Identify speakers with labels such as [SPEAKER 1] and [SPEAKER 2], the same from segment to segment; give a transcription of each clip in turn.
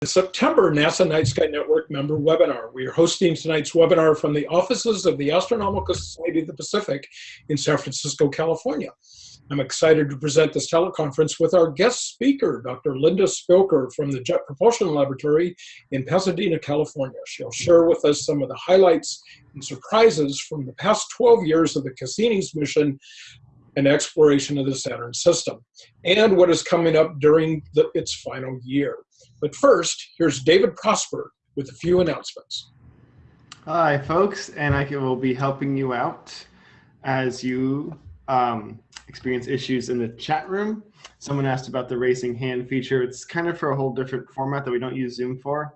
[SPEAKER 1] the September NASA Night Sky Network member webinar. We are hosting tonight's webinar from the offices of the Astronomical Society of the Pacific in San Francisco, California. I'm excited to present this teleconference with our guest speaker, Dr. Linda Spilker from the Jet Propulsion Laboratory in Pasadena, California. She'll share with us some of the highlights and surprises from the past 12 years of the Cassini's mission and exploration of the Saturn system, and what is coming up during the, its final year. But first, here's David Prosper with a few announcements.
[SPEAKER 2] Hi, folks, and I will be helping you out as you um, experience issues in the chat room. Someone asked about the raising hand feature. It's kind of for a whole different format that we don't use Zoom for,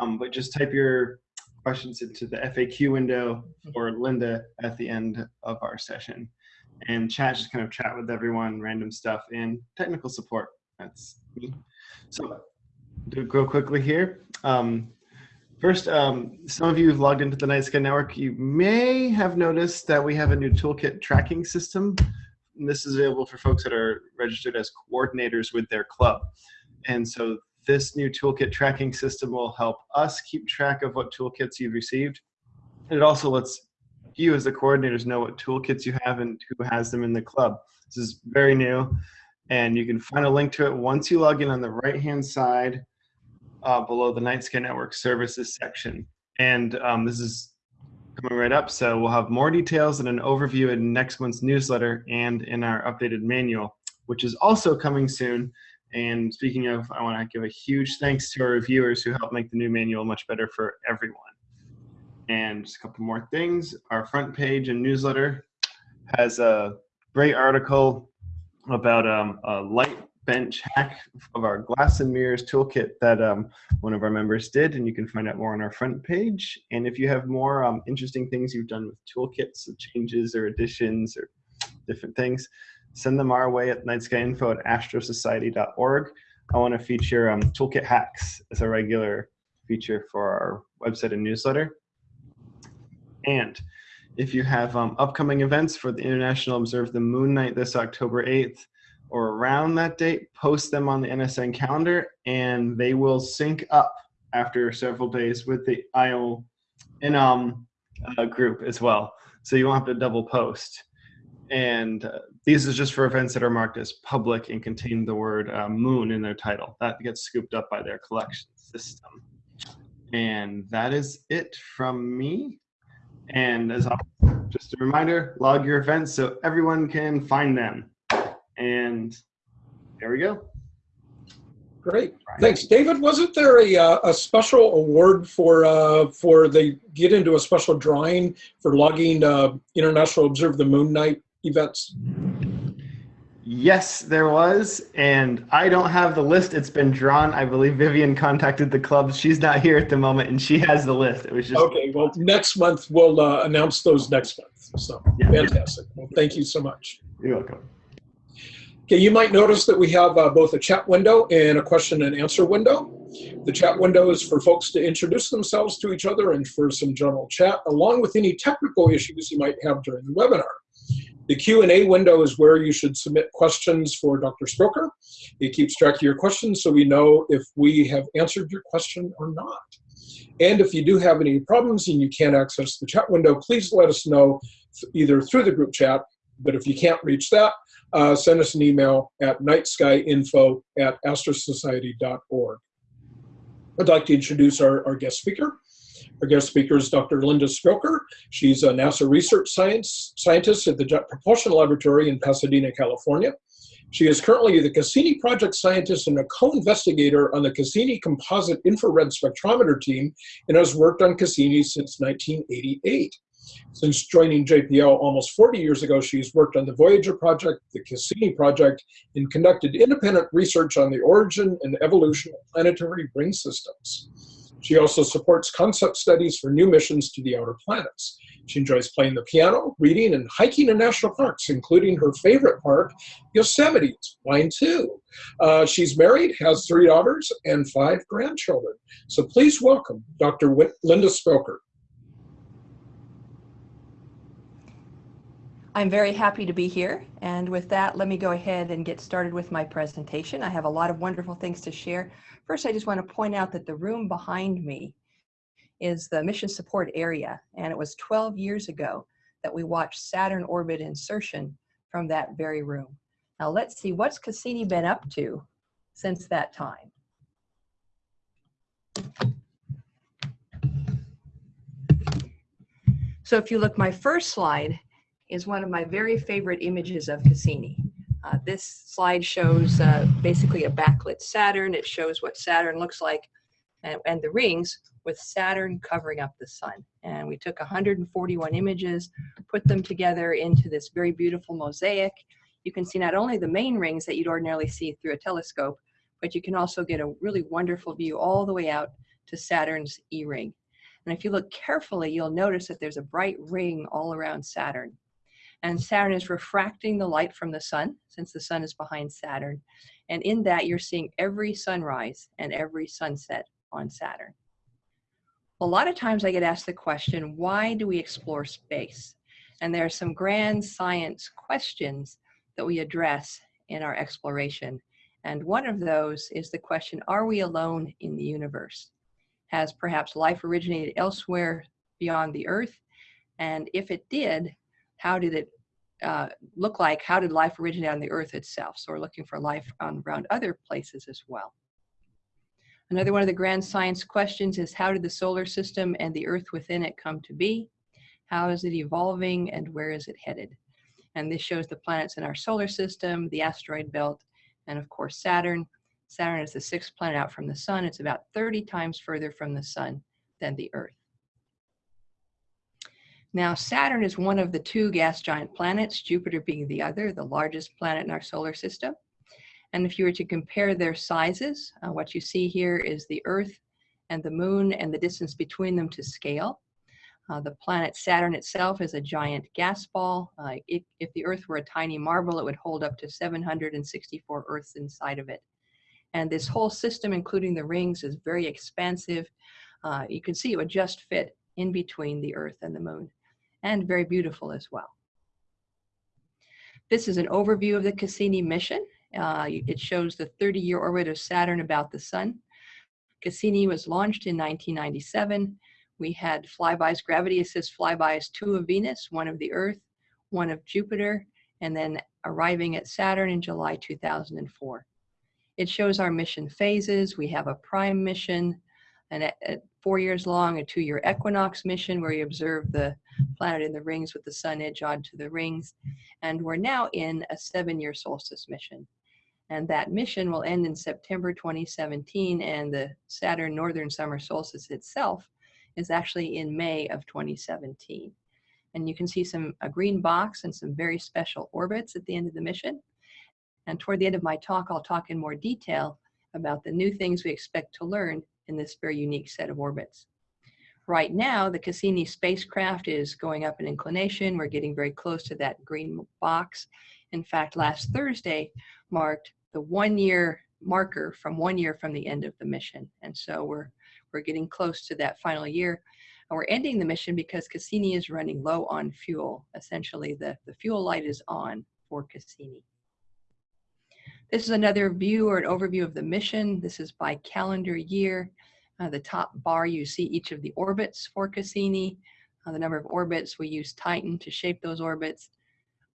[SPEAKER 2] um, but just type your questions into the FAQ window for Linda at the end of our session. And chat, just kind of chat with everyone, random stuff, and technical support. That's me. So do go quickly here. Um, first, um, some of you have logged into the Night Sky Network. You may have noticed that we have a new toolkit tracking system. And this is available for folks that are registered as coordinators with their club. And so this new toolkit tracking system will help us keep track of what toolkits you've received. And it also lets you as the coordinators know what toolkits you have and who has them in the club. This is very new and you can find a link to it once you log in on the right hand side uh, below the Night Sky Network services section. And um, this is coming right up, so we'll have more details and an overview in next month's newsletter and in our updated manual, which is also coming soon. And speaking of, I want to give a huge thanks to our reviewers who helped make the new manual much better for everyone. And just a couple more things. Our front page and newsletter has a great article about um, a light bench hack of our glass and mirrors toolkit that um, one of our members did, and you can find out more on our front page. And if you have more um, interesting things you've done with toolkits, changes or additions or different things, send them our way at nightskyinfo at astrosociety.org. I want to feature um, toolkit hacks as a regular feature for our website and newsletter. And if you have um, upcoming events for the International Observe the Moon Night this October 8th, or around that date, post them on the NSN calendar and they will sync up after several days with the IO Inum uh, group as well. So you won't have to double post. And uh, these are just for events that are marked as public and contain the word uh, moon in their title. That gets scooped up by their collection system. And that is it from me. And as always, just a reminder, log your events so everyone can find them. And there we go.
[SPEAKER 1] Great, thanks, David. Wasn't there a uh, a special award for uh, for they get into a special drawing for logging uh, International Observe the Moon Night events?
[SPEAKER 2] Yes, there was, and I don't have the list. It's been drawn. I believe Vivian contacted the club. She's not here at the moment, and she has the list. It was just
[SPEAKER 1] okay. Well, next month we'll uh, announce those next month. So yeah. fantastic. Well, thank you so much.
[SPEAKER 2] You're welcome.
[SPEAKER 1] Okay, you might notice that we have uh, both a chat window and a question and answer window. The chat window is for folks to introduce themselves to each other and for some general chat, along with any technical issues you might have during the webinar. The Q&A window is where you should submit questions for Dr. Spilker. It keeps track of your questions so we know if we have answered your question or not. And if you do have any problems and you can't access the chat window, please let us know either through the group chat, but if you can't reach that, uh, send us an email at nightskyinfo at astrosociety.org. I'd like to introduce our, our guest speaker. Our guest speaker is Dr. Linda Spilker. She's a NASA research science scientist at the Jet Propulsion Laboratory in Pasadena, California. She is currently the Cassini project scientist and a co-investigator on the Cassini Composite Infrared Spectrometer team and has worked on Cassini since 1988. Since joining JPL almost 40 years ago, she's worked on the Voyager project, the Cassini project, and conducted independent research on the origin and evolution of planetary ring systems. She also supports concept studies for new missions to the outer planets. She enjoys playing the piano, reading, and hiking in national parks, including her favorite park, Yosemite. Mine too. Uh, she's married, has three daughters, and five grandchildren. So please welcome Dr. Linda Spilker.
[SPEAKER 3] I'm very happy to be here. And with that, let me go ahead and get started with my presentation. I have a lot of wonderful things to share. First, I just want to point out that the room behind me is the mission support area. And it was 12 years ago that we watched Saturn orbit insertion from that very room. Now let's see, what's Cassini been up to since that time? So if you look, my first slide is one of my very favorite images of Cassini. Uh, this slide shows uh, basically a backlit Saturn. It shows what Saturn looks like and, and, the rings with Saturn covering up the sun. And we took 141 images, put them together into this very beautiful mosaic. You can see not only the main rings that you'd ordinarily see through a telescope, but you can also get a really wonderful view all the way out to Saturn's E-ring. And if you look carefully, you'll notice that there's a bright ring all around Saturn. And Saturn is refracting the light from the sun, since the sun is behind Saturn. And in that, you're seeing every sunrise and every sunset on Saturn. A lot of times I get asked the question, why do we explore space? And there are some grand science questions that we address in our exploration. And one of those is the question, are we alone in the universe? Has perhaps life originated elsewhere beyond the Earth? And if it did, how did it uh, look like? How did life originate on the Earth itself? So we're looking for life on, around other places as well. Another one of the grand science questions is how did the solar system and the Earth within it come to be? How is it evolving and where is it headed? And this shows the planets in our solar system, the asteroid belt, and of course Saturn, Saturn is the sixth planet out from the sun. It's about 30 times further from the sun than the Earth. Now, Saturn is one of the two gas giant planets, Jupiter being the other, the largest planet in our solar system. And if you were to compare their sizes, uh, what you see here is the Earth and the Moon and the distance between them to scale. Uh, the planet Saturn itself is a giant gas ball. Uh, it, if the Earth were a tiny marble, it would hold up to 764 Earths inside of it. And this whole system, including the rings, is very expansive. Uh, you can see it would just fit in between the Earth and the Moon, and very beautiful as well. This is an overview of the Cassini mission. Uh, it shows the 30-year orbit of Saturn about the Sun. Cassini was launched in 1997. We had flybys, gravity assist flybys, two of Venus, one of the Earth, one of Jupiter, and then arriving at Saturn in July 2004. It shows our mission phases. We have a prime mission, and at, at four years long, a two-year equinox mission where you observe the planet in the rings with the sun edge onto the rings. And we're now in a seven-year solstice mission. And that mission will end in September 2017, and the Saturn Northern Summer Solstice itself is actually in May of 2017. And you can see some a green box and some very special orbits at the end of the mission. And toward the end of my talk, I'll talk in more detail about the new things we expect to learn in this very unique set of orbits. Right now, the Cassini spacecraft is going up in inclination. We're getting very close to that green box. In fact, last Thursday marked the one year marker from one year from the end of the mission. And so we're, we're getting close to that final year. And we're ending the mission because Cassini is running low on fuel. Essentially, the, the fuel light is on for Cassini. This is another view or an overview of the mission. This is by calendar year. Uh, the top bar, you see each of the orbits for Cassini. Uh, the number of orbits, we use Titan to shape those orbits.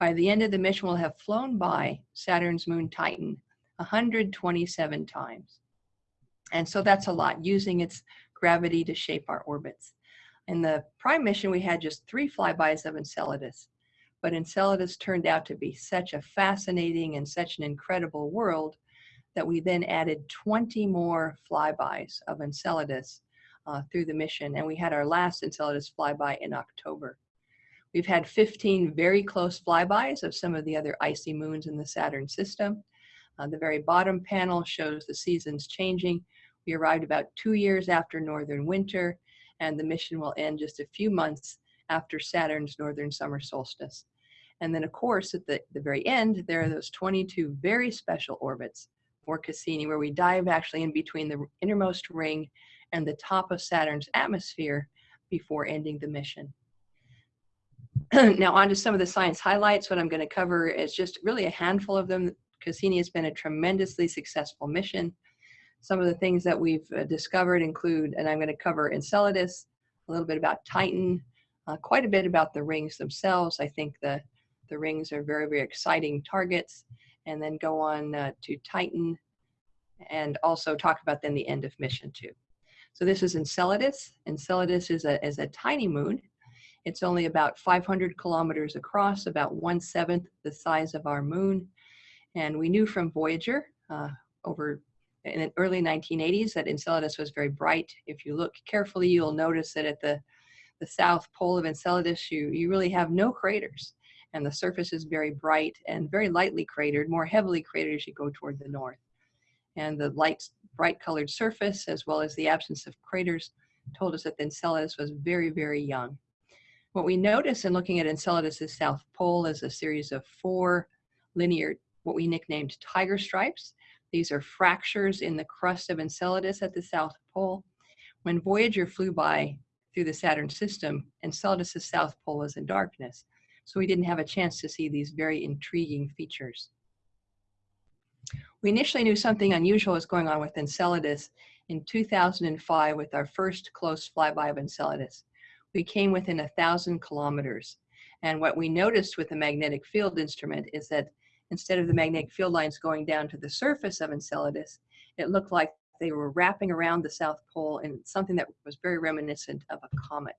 [SPEAKER 3] By the end of the mission, we'll have flown by Saturn's moon Titan 127 times. And so that's a lot, using its gravity to shape our orbits. In the prime mission, we had just three flybys of Enceladus but Enceladus turned out to be such a fascinating and such an incredible world that we then added 20 more flybys of Enceladus uh, through the mission. And we had our last Enceladus flyby in October. We've had 15 very close flybys of some of the other icy moons in the Saturn system. Uh, the very bottom panel shows the seasons changing. We arrived about two years after northern winter, and the mission will end just a few months after Saturn's northern summer solstice. And then of course, at the, the very end, there are those 22 very special orbits for Cassini, where we dive actually in between the innermost ring and the top of Saturn's atmosphere before ending the mission. now on to some of the science highlights. What I'm going to cover is just really a handful of them. Cassini has been a tremendously successful mission. Some of the things that we've uh, discovered include, and I'm going to cover Enceladus, a little bit about Titan, uh, quite a bit about the rings themselves. I think the, the rings are very, very exciting targets, and then go on uh, to Titan, and also talk about then the end of mission too. So this is Enceladus. Enceladus is a, is a tiny moon. It's only about 500 kilometers across, about one seventh the size of our moon. And we knew from Voyager uh, over in the early 1980s that Enceladus was very bright. If you look carefully, you'll notice that at the, the south pole of Enceladus, you, you really have no craters. And the surface is very bright and very lightly cratered, more heavily cratered as you go toward the north. And the light, bright colored surface, as well as the absence of craters, told us that Enceladus was very, very young. What we notice in looking at Enceladus' south pole is a series of four linear, what we nicknamed tiger stripes. These are fractures in the crust of Enceladus at the south pole. When Voyager flew by through the Saturn system, Enceladus' south pole was in darkness, so we didn't have a chance to see these very intriguing features. We initially knew something unusual was going on with Enceladus in 2005 with our first close flyby of Enceladus we came within a thousand kilometers. And what we noticed with the magnetic field instrument is that instead of the magnetic field lines going down to the surface of Enceladus, it looked like they were wrapping around the South Pole in something that was very reminiscent of a comet.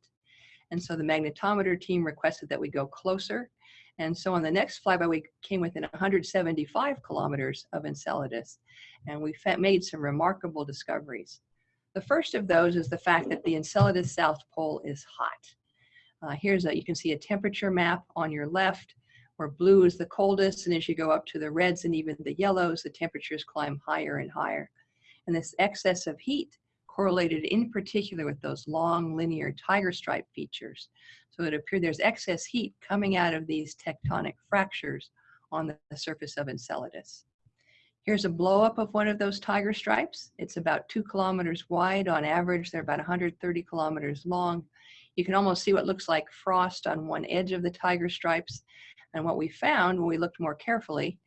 [SPEAKER 3] And so the magnetometer team requested that we go closer. And so on the next flyby, we came within 175 kilometers of Enceladus, and we made some remarkable discoveries. The first of those is the fact that the Enceladus South Pole is hot. Uh, here's a, you can see a temperature map on your left where blue is the coldest and as you go up to the reds and even the yellows, the temperatures climb higher and higher. And this excess of heat correlated in particular with those long linear tiger stripe features. So it appeared there's excess heat coming out of these tectonic fractures on the, surface of Enceladus. Here's a blow up of one of those tiger stripes. It's about two kilometers wide. On average, they're about 130 kilometers long. You can almost see what looks like frost on one edge of the tiger stripes. And what we found when we looked more carefully,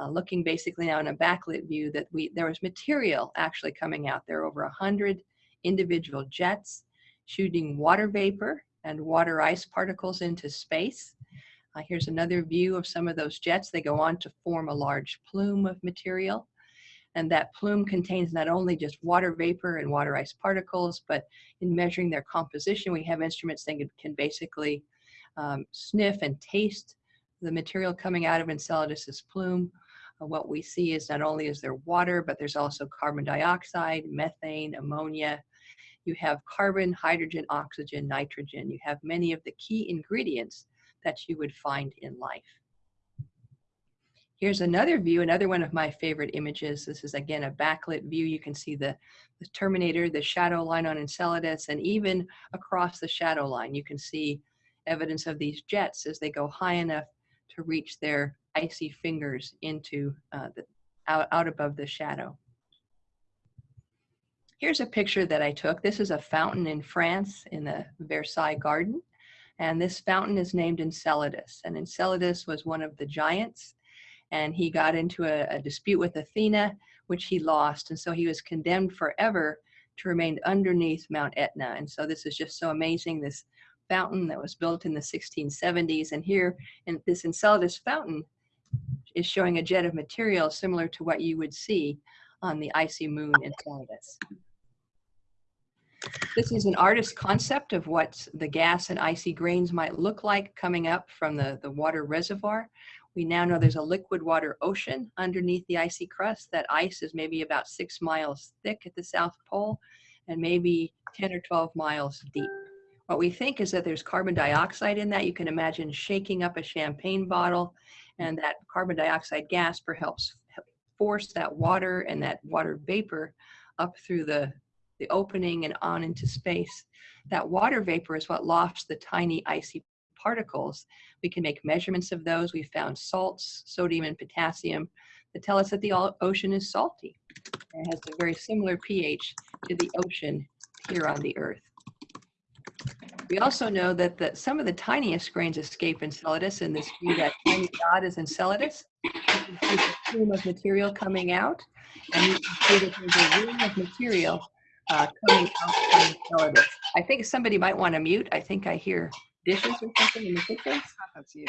[SPEAKER 3] uh, looking basically now in a backlit view, that we there was material actually coming out. There are over 100 individual jets shooting water vapor and water ice particles into space. Uh, here's another view of some of those jets. They go on to form a large plume of material. And that plume contains not only just water vapor and water ice particles, but in measuring their composition, we have instruments that can basically um, sniff and taste the material coming out of Enceladus's plume. Uh, what we see is not only is there water, but there's also carbon dioxide, methane, ammonia. You have carbon, hydrogen, oxygen, nitrogen. You have many of the key ingredients that you would find in life. Here's another view, another one of my favorite images. This is again a backlit view. You can see the, the Terminator, the shadow line on Enceladus, and even across the shadow line, you can see evidence of these jets as they go high enough to reach their icy fingers into uh, the, out, out above the shadow. Here's a picture that I took. This is a fountain in France in the Versailles garden. And this fountain is named Enceladus. And Enceladus was one of the giants. And he got into a, a dispute with Athena, which he lost. And so he was condemned forever to remain underneath Mount Etna. And so this is just so amazing, this fountain that was built in the 1670s. And here, in this Enceladus fountain is showing a jet of material similar to what you would see on the icy moon Enceladus. This is an artist's concept of what the gas and icy grains might look like coming up from the, the water reservoir. We now know there's a liquid water ocean underneath the icy crust. That ice is maybe about six miles thick at the South Pole and maybe 10 or 12 miles deep. What we think is that there's carbon dioxide in that. You can imagine shaking up a champagne bottle Mm-hmm. and that carbon dioxide gas perhaps force that water and that water vapor up through the, the opening and on into space. That water vapor is what lofts the tiny icy particles. We can make measurements of those. We found salts, sodium and potassium that tell us that the ocean is salty. It has a very similar pH to the ocean here on the earth. We also know that the, some of the tiniest grains escape Enceladus, and this view, that tiny dot is Enceladus. You can see the plume of material coming out, and you can see that there's a ring of material uh, coming out from Enceladus. I think somebody might want to mute. I think I hear dishes or something in the kitchen.
[SPEAKER 4] That's you.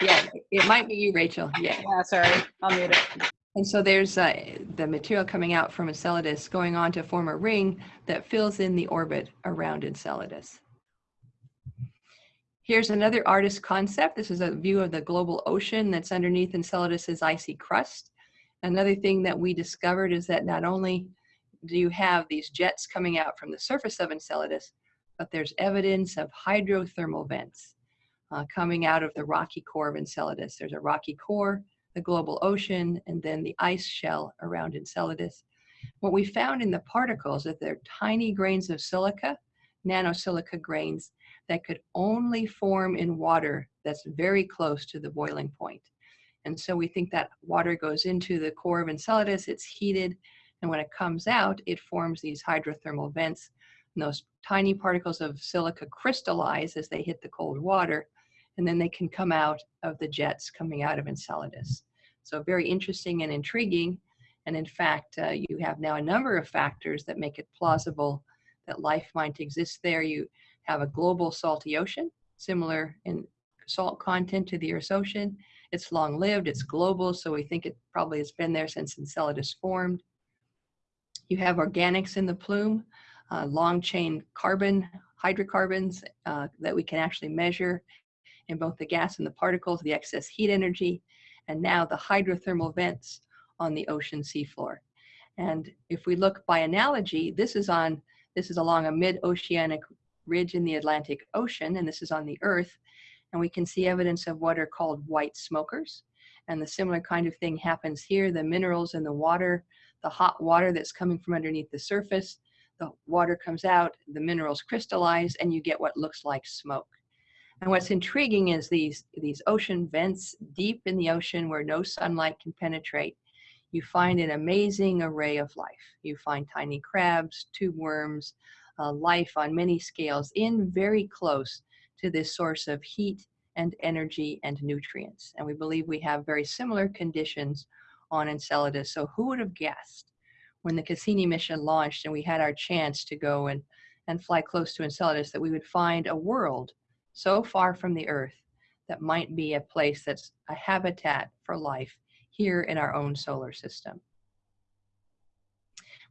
[SPEAKER 3] Yeah, it might be you, Rachel. Yeah.
[SPEAKER 4] Yeah, sorry. I'll mute it.
[SPEAKER 3] And so there's uh, the material coming out from Enceladus going on to form a ring that fills in the orbit around Enceladus. Here's another artist concept. This is a view of the global ocean that's underneath Enceladus's icy crust. Another thing that we discovered is that not only do you have these jets coming out from the surface of Enceladus, but there's evidence of hydrothermal vents uh, coming out of the rocky core of Enceladus. There's a rocky core, the global ocean, and then the ice shell around Enceladus. What we found in the particles that they're tiny grains of silica, nanosilica grains, that could only form in water that's very close to the boiling point. And so we think that water goes into the core of Enceladus, it's heated, and when it comes out, it forms these hydrothermal vents. And those tiny particles of silica crystallize as they hit the cold water, and then they can come out of the jets coming out of Enceladus. So very interesting and intriguing. And in fact, uh, you have now a number of factors that make it plausible that life might exist there. You have a global salty ocean, similar in salt content to the Earth's ocean. It's long lived, it's global, so we think it probably has been there since Enceladus formed. You have organics in the plume, uh, long chain carbon, hydrocarbons uh, that we can actually measure in both the gas and the particles, the excess heat energy, and now the hydrothermal vents on the ocean seafloor. And if we look by analogy, this is on this is along a mid-oceanic ridge in the Atlantic Ocean, and this is on the Earth, and we can see evidence of what are called white smokers. And the similar kind of thing happens here. The minerals in the water, the hot water that's coming from underneath the surface, the water comes out, the minerals crystallize, and you get what looks like smoke. And what's intriguing is these, these ocean vents deep in the ocean where no sunlight can penetrate. You find an amazing array of life. You find tiny crabs, tube worms, uh, life on many scales in very close to this source of heat and energy and nutrients. And we believe we have very similar conditions on Enceladus. So who would have guessed when the Cassini mission launched and we had our chance to go and, and fly close to Enceladus that we would find a world so far from the Earth that might be a place that's a habitat for life here in our own solar system.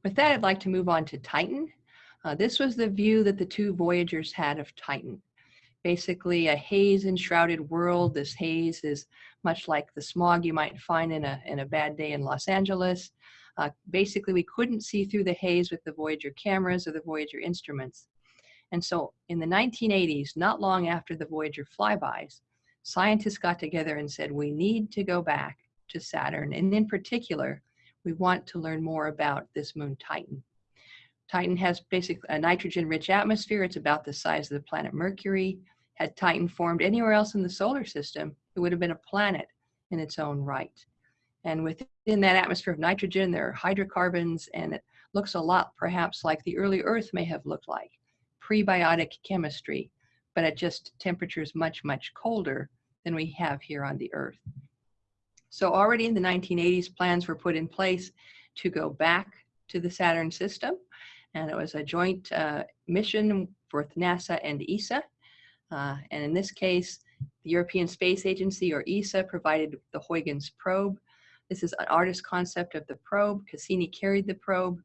[SPEAKER 3] With that, I'd like to move on to Titan. Uh, this was the view that the two Voyagers had of Titan. Basically a haze enshrouded world. This haze is much like the smog you might find in a, in a bad day in Los Angeles. Uh, basically, we couldn't see through the haze with the Voyager cameras or the Voyager instruments. And so in the 1980s, not long after the Voyager flybys, scientists got together and said, we need to go back to Saturn. And in particular, we want to learn more about this moon Titan. Titan has basically a nitrogen rich atmosphere. It's about the size of the planet Mercury. Had Titan formed anywhere else in the solar system, it would have been a planet in its own right. And within that atmosphere of nitrogen, there are hydrocarbons, and it looks a lot perhaps like the early Earth may have looked like prebiotic chemistry, but at just temperatures much, much colder than we have here on the Earth. So already in the 1980s, plans were put in place to go back to the Saturn system. And it was a joint uh, mission for NASA and ESA. Uh, and in this case, the European Space Agency or ESA provided the Huygens probe. This is an artist concept of the probe. Cassini carried the probe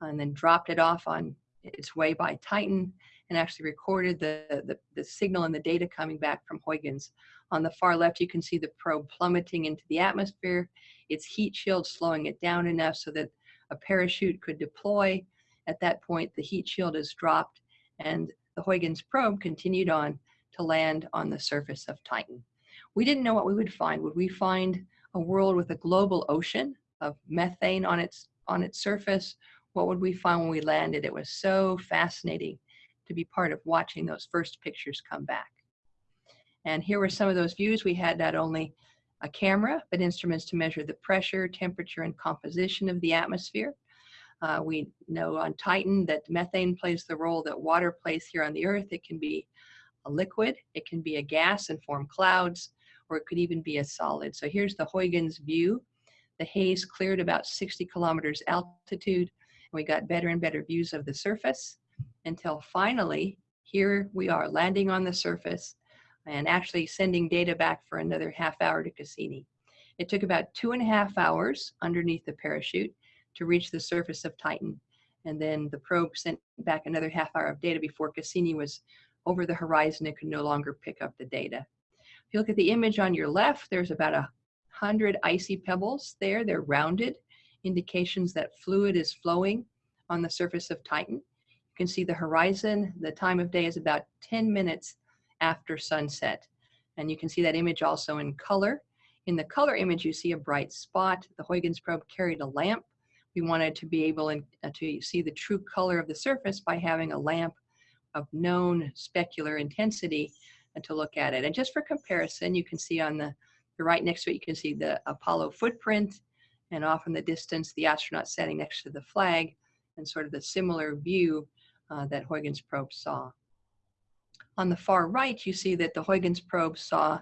[SPEAKER 3] and then dropped it off on its way by Titan and actually recorded the, the, the, signal and the data coming back from Huygens. On the far left, you can see the probe plummeting into the atmosphere, its heat shield slowing it down enough so that a parachute could deploy. At that point, the heat shield is dropped and the Huygens probe continued on to land on the surface of Titan. We didn't know what we would find. Would we find a world with a global ocean of methane on its, on its surface? What would we find when we landed? It was so fascinating to be part of watching those first pictures come back. And here were some of those views. We had not only a camera, but instruments to measure the pressure, temperature, and composition of the atmosphere. Uh, we know on Titan that methane plays the role that water plays here on the Earth. It can be a liquid, it can be a gas and form clouds, or it could even be a solid. So here's the Huygens view. The haze cleared about 60 kilometers altitude, we got better and better views of the surface until finally, here we are landing on the surface and actually sending data back for another half hour to Cassini. It took about two and a half hours underneath the parachute to reach the surface of Titan. And then the probe sent back another half hour of data before Cassini was over the horizon and could no longer pick up the data. If you look at the image on your left, there's about a hundred icy pebbles there. They're rounded, indications that fluid is flowing on the surface of Titan. You can see the horizon. The time of day is about 10 minutes after sunset. And you can see that image also in color. In the color image, you see a bright spot. The Huygens probe carried a lamp we wanted to be able uh, to see the true color of the surface by having a lamp of known specular intensity and to look at it. And just for comparison, you can see on the, the right next to it, you can see the Apollo footprint and off in the distance, the astronaut standing next to the flag and sort of the similar view uh, that Huygens probe saw. On the far right, you see that the Huygens probe saw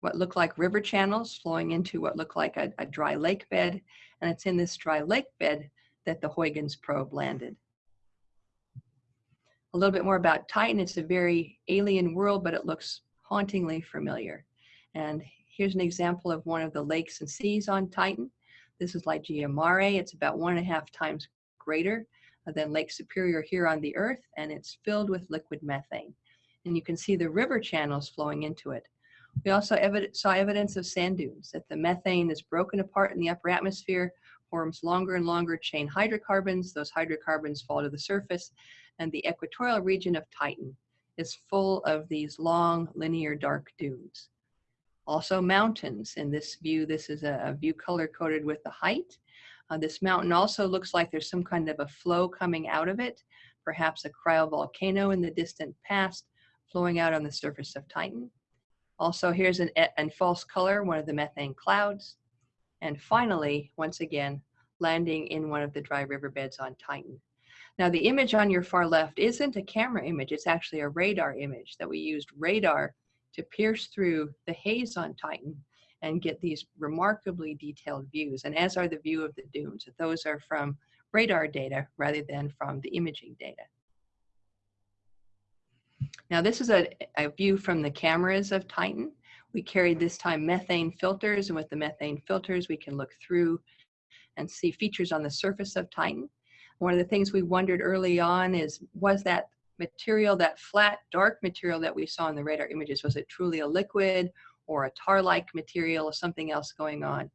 [SPEAKER 3] what looked like river channels flowing into what looked like a, a dry lake bed. And it's in this dry lake bed that the Huygens probe landed. A little bit more about Titan. It's a very alien world, but it looks hauntingly familiar. And here's an example of one of the lakes and seas on Titan. This is Ligeia Mare. It's about one and a half times greater uh, than Lake Superior here on the Earth, and it's filled with liquid methane. And you can see the river channels flowing into it. We also saw evidence of sand dunes, that the methane is broken apart in the upper atmosphere, forms longer and longer chain hydrocarbons. Those hydrocarbons fall to the surface, and the equatorial region of Titan is full of these long linear dark dunes. Also mountains. In this view, this is a, a view color coded with the height. Uh, this mountain also looks like there's some kind of a flow coming out of it, perhaps a cryovolcano in the distant past flowing out on the surface of Titan. Also, here's an and false color, one of the methane clouds. And finally, once again, landing in one of the dry riverbeds on Titan. Now, the image on your far left isn't a camera image, it's actually a radar image that we used radar to pierce through the haze on Titan and get these remarkably detailed views, and as are the view of the dunes. Those are from radar data rather than from the imaging data. Now this is a, a view from the cameras of Titan. We carried this time methane filters and with the methane filters we can look through and see features on the surface of Titan. One of the things we wondered early on is was that material, that flat dark material that we saw in the radar images, was it truly a liquid or a tar-like material or something else going on?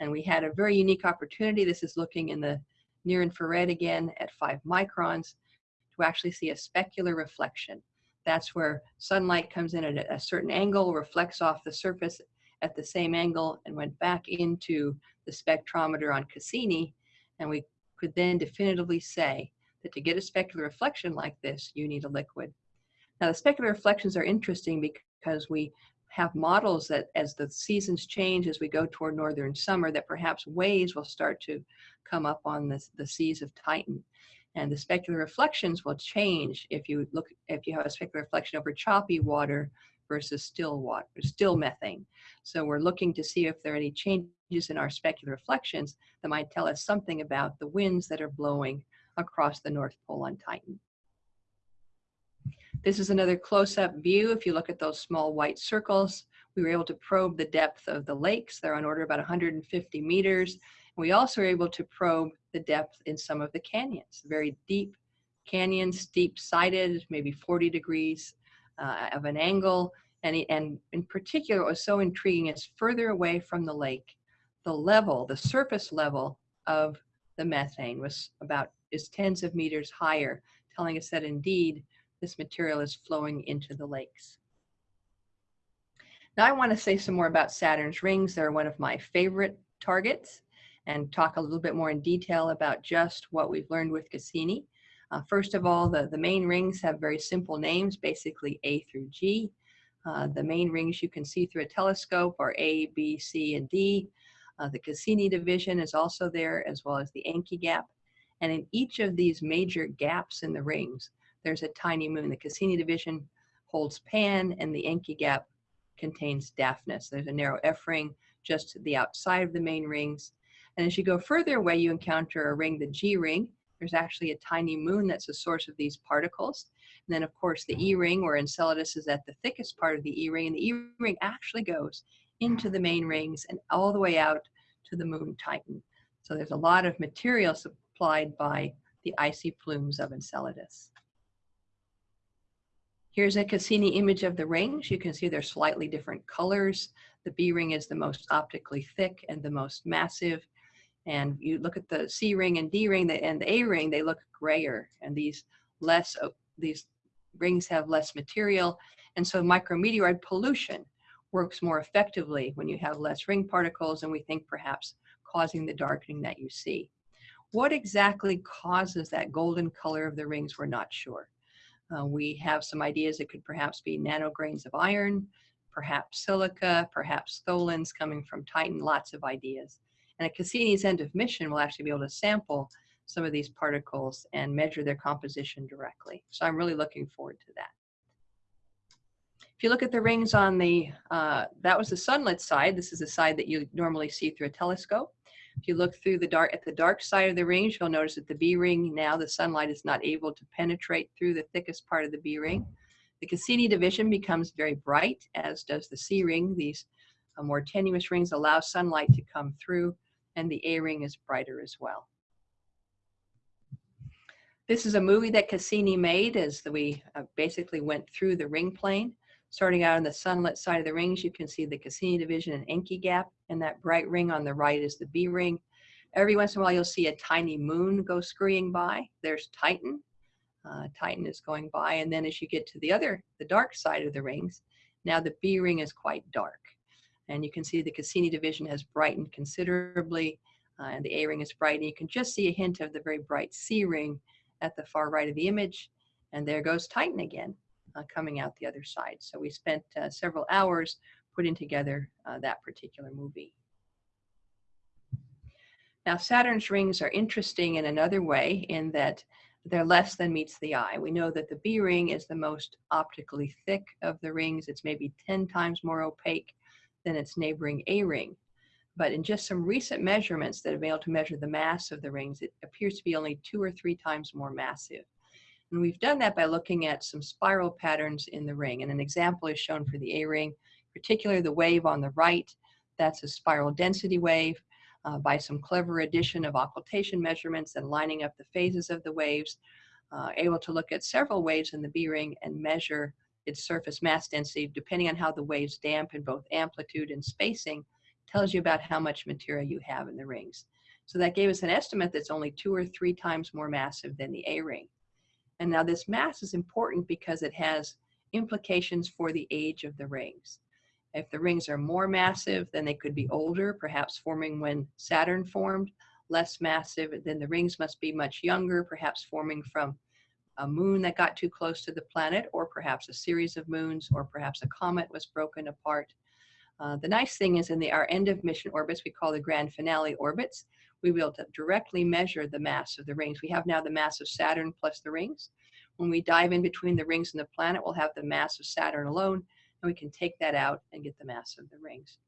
[SPEAKER 3] And we had a very unique opportunity. This is looking in the near infrared again at five microns to actually see a specular reflection. That's where sunlight comes in at a certain angle, reflects off the surface at the same angle, and went back into the spectrometer on Cassini. And we could then definitively say that to get a specular reflection like this, you need a liquid. Now, the specular reflections are interesting because we have models that as the seasons change, as we go toward northern summer, that perhaps waves will start to come up on the, the seas of Titan and the specular reflections will change if you look if you have a specular reflection over choppy water versus still water still methane so we're looking to see if there are any changes in our specular reflections that might tell us something about the winds that are blowing across the north pole on titan. This is another close-up view. If you look at those small white circles we were able to probe the depth of the lakes. They're on order about 150 meters. We also were able to probe the depth in some of the canyons, very deep canyons, steep sided, maybe 40 degrees uh, of an angle. And, and in particular, what was so intriguing is further away from the lake, the level, the surface level of the methane was about, is tens of meters higher, telling us that indeed this material is flowing into the lakes. Now I want to say some more about Saturn's rings. They're one of my favorite targets and talk a little bit more in detail about just what we've learned with Cassini. Uh, first of all, the, the main rings have very simple names, basically A through G. Uh, the main rings you can see through a telescope are A, B, C, and D. Uh, the Cassini division is also there, as well as the Encke gap. And in each of these major gaps in the rings, there's a tiny moon. The Cassini division holds Pan, and the Encke gap contains Daphnis. There's a narrow F ring just to the outside of the main rings. And as you go further away, you encounter a ring, the G ring. There's actually a tiny moon that's the source of these particles. And then, of course, the E ring, where Enceladus is at the thickest part of the E ring. And the E ring actually goes into the main rings and all the way out to the moon Titan. So there's a lot of material supplied by the icy plumes of Enceladus. Here's a Cassini image of the rings. You can see they're slightly different colors. The B ring is the most optically thick and the most massive. And you look at the C ring and D ring and the A ring, they look grayer. And these less, uh, these rings have less material. And so micrometeoroid pollution works more effectively when you have less ring particles and we think perhaps causing the darkening that you see. What exactly causes that golden color of the rings, we're not sure. Uh, we have some ideas it could perhaps be nanograins of iron, perhaps silica, perhaps tholins coming from Titan, lots of ideas. And at Cassini's end of mission, we'll actually be able to sample some of these particles and measure their composition directly. So I'm really looking forward to that. If you look at the rings on the, uh, that was the sunlit side. This is the side that you normally see through a telescope. If you look through the dark, at the dark side of the rings, you'll notice that the B ring, now the sunlight is not able to penetrate through the thickest part of the B ring. The Cassini division becomes very bright, as does the C ring. These uh, more tenuous rings allow sunlight to come through, and the A ring is brighter as well. This is a movie that Cassini made as we uh, basically went through the ring plane. Starting out on the sunlit side of the rings, you can see the Cassini division and Encke gap, and that bright ring on the right is the B ring. Every once in a while, you'll see a tiny moon go scurrying by. There's Titan. Uh, Titan is going by, and then as you get to the other, the dark side of the rings, now the B ring is quite dark. And you can see the Cassini division has brightened considerably, uh, and the A ring is bright, and you can just see a hint of the very bright C ring at the far right of the image. And there goes Titan again uh, coming out the other side. So we spent uh, several hours putting together uh, that particular movie. Now Saturn's rings are interesting in another way in that they're less than meets the eye. We know that the B ring is the most optically thick of the rings. It's maybe 10 times more opaque than its neighboring A ring. But in just some recent measurements that have been able to measure the mass of the rings, it appears to be only two or three times more massive. And we've done that by looking at some spiral patterns in the ring. And an example is shown for the A ring, particularly the wave on the right. That's a spiral density wave. Uh, by some clever addition of occultation measurements and lining up the phases of the waves, uh, able to look at several waves in the B ring and measure its surface mass density depending on how the waves dampen both amplitude and spacing tells you about how much material you have in the rings. So that gave us an estimate that's only two or three times more massive than the A ring. And now this mass is important because it has implications for the age of the rings. If the rings are more massive, then they could be older, perhaps forming when Saturn formed. Less massive, then the rings must be much younger, perhaps forming from a moon that got too close to the planet, or perhaps a series of moons, or perhaps a comet was broken apart. Uh, the nice thing is in the, our end of mission orbits, we call the grand finale orbits, we will directly measure the mass of the rings. We have now the mass of Saturn plus the rings. When we dive in between the rings and the planet, we'll have the mass of Saturn alone, and we can take that out and get the mass of the rings.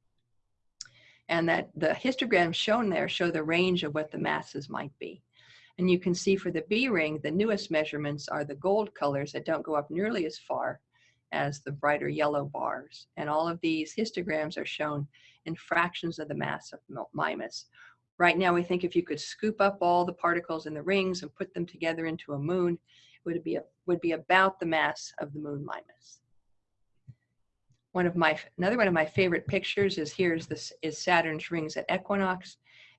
[SPEAKER 3] And that the histograms shown there show the range of what the masses might be. And you can see for the B ring, the newest measurements are the gold colors that don't go up nearly as far as the brighter yellow bars. And all of these histograms are shown in fractions of the mass of Mimas, Right now, we think if you could scoop up all the particles in the rings and put them together into a moon, it would be, a, would be about the mass of the moon Mimas. One of my, another one of my favorite pictures is here's this is Saturn's rings at equinox.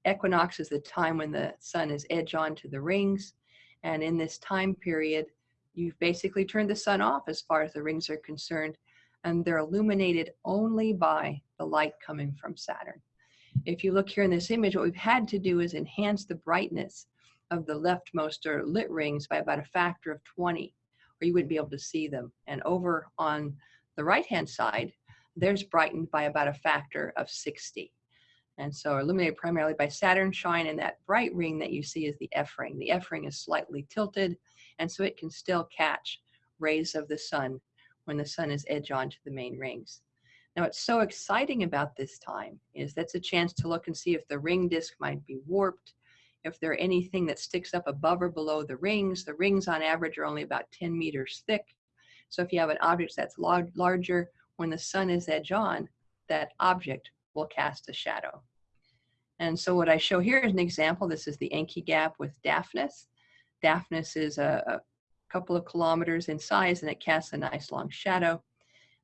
[SPEAKER 3] Equinox is the time when the sun is edge on to the rings. And in this time period, you've basically turned the sun off as far as the rings are concerned. And they're illuminated only by the light coming from Saturn. If you look here in this image, what we've had to do is enhance the brightness of the leftmost or lit rings by about a factor of 20, or you wouldn't be able to see them. And over on the right-hand side, there's brightened by about a factor of 60. And so illuminated primarily by Saturn shine, and that bright ring that you see is the F ring. The F ring is slightly tilted, and so it can still catch rays of the sun when the sun is edge on to the main rings. Now, what's so exciting about this time is that's a chance to look and see if the ring disk might be warped, if there anything that sticks up above or below the rings. The rings on average are only about 10 meters thick. So if you have an object that's lar- larger, when the sun is edge on, that object will cast a shadow. And so what I show here is an example. This is the Encke Gap with Daphnis. Daphnis is a, a couple of kilometers in size and it casts a nice long shadow.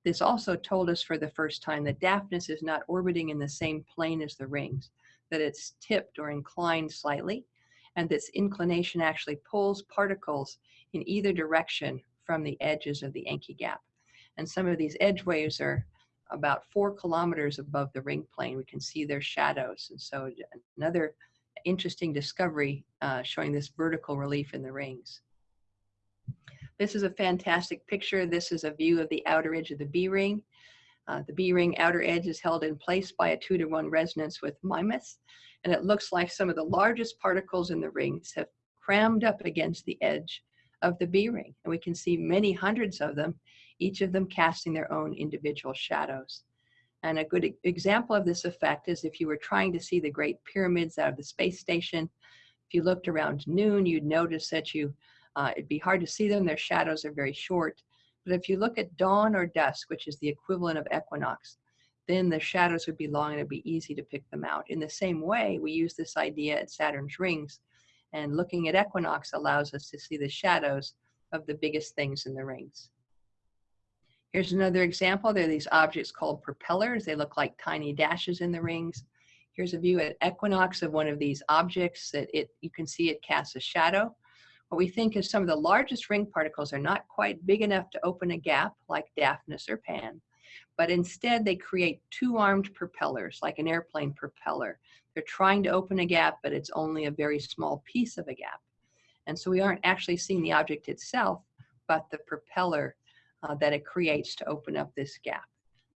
[SPEAKER 3] This also told us for the first time that Daphnis is not orbiting in the same plane as the rings, that it's tipped or inclined slightly, and this inclination actually pulls particles in either direction from the edges of the Encke Gap. And some of these edge waves are about four kilometers above the ring plane. We can see their shadows. And so another interesting discovery uh, showing this vertical relief in the rings. This is a fantastic picture. This is a view of the outer edge of the B ring. Uh, the B ring outer edge is held in place by a two to one resonance with Mimas, and it looks like some of the largest particles in the rings have crammed up against the edge of the B ring. And we can see many hundreds of them, each of them casting their own individual shadows. And a good example of this effect is if you were trying to see the Great Pyramids out of the space station, if you looked around noon, you'd notice that you uh, it'd be hard to see them. Their shadows are very short. But if you look at dawn or dusk, which is the equivalent of equinox, then the shadows would be long and it'd be easy to pick them out. In the same way, we use this idea at Saturn's rings, and looking at equinox allows us to see the shadows of the biggest things in the rings. Here's another example. There are these objects called propellers. They look like tiny dashes in the rings. Here's a view at equinox of one of these objects that it you can see it casts a shadow. What we think is some of the largest ring particles are not quite big enough to open a gap like Daphnis or Pan, but instead they create two-armed propellers like an airplane propeller. They're trying to open a gap, but it's only a very small piece of a gap. And so we aren't actually seeing the object itself, but the propeller uh, that it creates to open up this gap.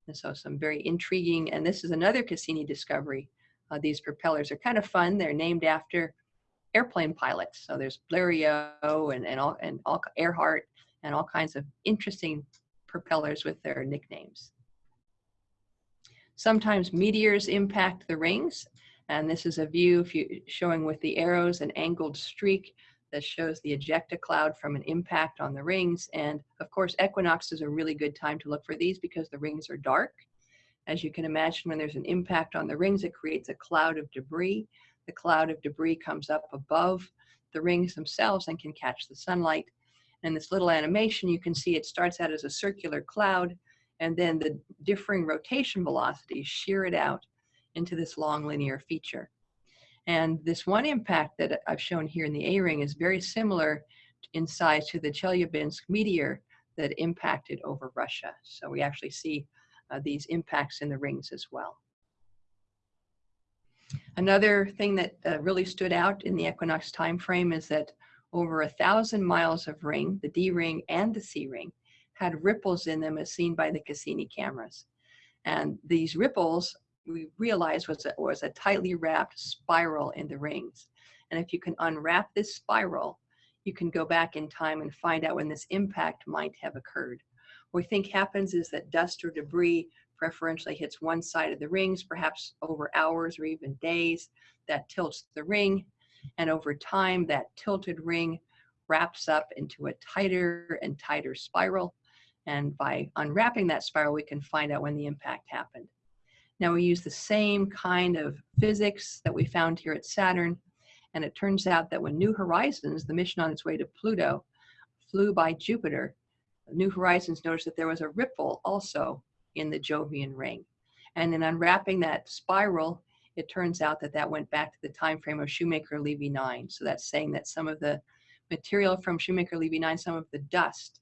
[SPEAKER 3] And so some very intriguing, and this is another Cassini discovery. Uh, these propellers are kind of fun. They're named after airplane pilots. So there's Blériot and, and all and all Earhart and all kinds of interesting propellers with their nicknames. Sometimes meteors impact the rings, and this is a view you, showing with the arrows an angled streak that shows the ejecta cloud from an impact on the rings. And of course, equinox is a really good time to look for these because the rings are dark. As you can imagine, when there's an impact on the rings, it creates a cloud of debris the cloud of debris comes up above the rings themselves and can catch the sunlight. And this little animation, you can see it starts out as a circular cloud, and then the differing rotation velocities shear it out into this long linear feature. And this one impact that I've shown here in the A-ring is very similar in size to the Chelyabinsk meteor that impacted over Russia. So we actually see uh, these impacts in the rings as well. Another thing that uh, really stood out in the equinox time frame is that over a thousand miles of ring, the D ring and the C ring, had ripples in them as seen by the Cassini cameras. And these ripples, we realized was a, was a tightly wrapped spiral in the rings. And if you can unwrap this spiral, you can go back in time and find out when this impact might have occurred. What we think happens is that dust or debris preferentially hits one side of the rings, perhaps over hours or even days. That tilts the ring. And over time, that tilted ring wraps up into a tighter and tighter spiral. And by unwrapping that spiral, we can find out when the impact happened. Now we use the same kind of physics that we found here at Saturn. And it turns out that when New Horizons, the mission on its way to Pluto, flew by Jupiter, New Horizons noticed that there was a ripple also in the Jovian ring. And in unwrapping that spiral, it turns out that that went back to the time frame of Shoemaker-Levy 9. So that's saying that some of the material from Shoemaker-Levy 9, some of the dust,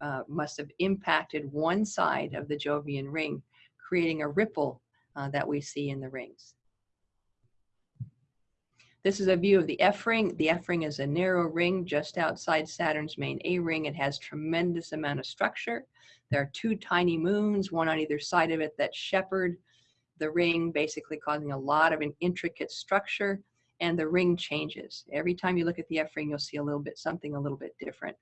[SPEAKER 3] uh, must have impacted one side of the Jovian ring, creating a ripple uh, that we see in the rings. This is a view of the F ring. The F ring is a narrow ring just outside Saturn's main A ring. It has tremendous amount of structure. There are two tiny moons, one on either side of it, that shepherd the ring, basically causing a lot of an intricate structure, and the ring changes. Every time you look at the F ring, you'll see a little bit something a little bit different.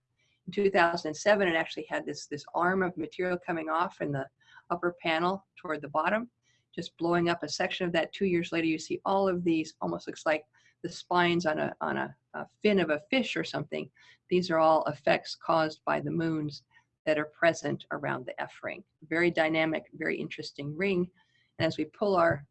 [SPEAKER 3] In 2007, it actually had this, this arm of material coming off in the upper panel toward the bottom, just blowing up a section of that. Two years later, you see all of these, almost looks like the spines on a, on a, a fin of a fish or something. These are all effects caused by the moons that are present around the F ring. Very dynamic, very interesting ring. And as we pull our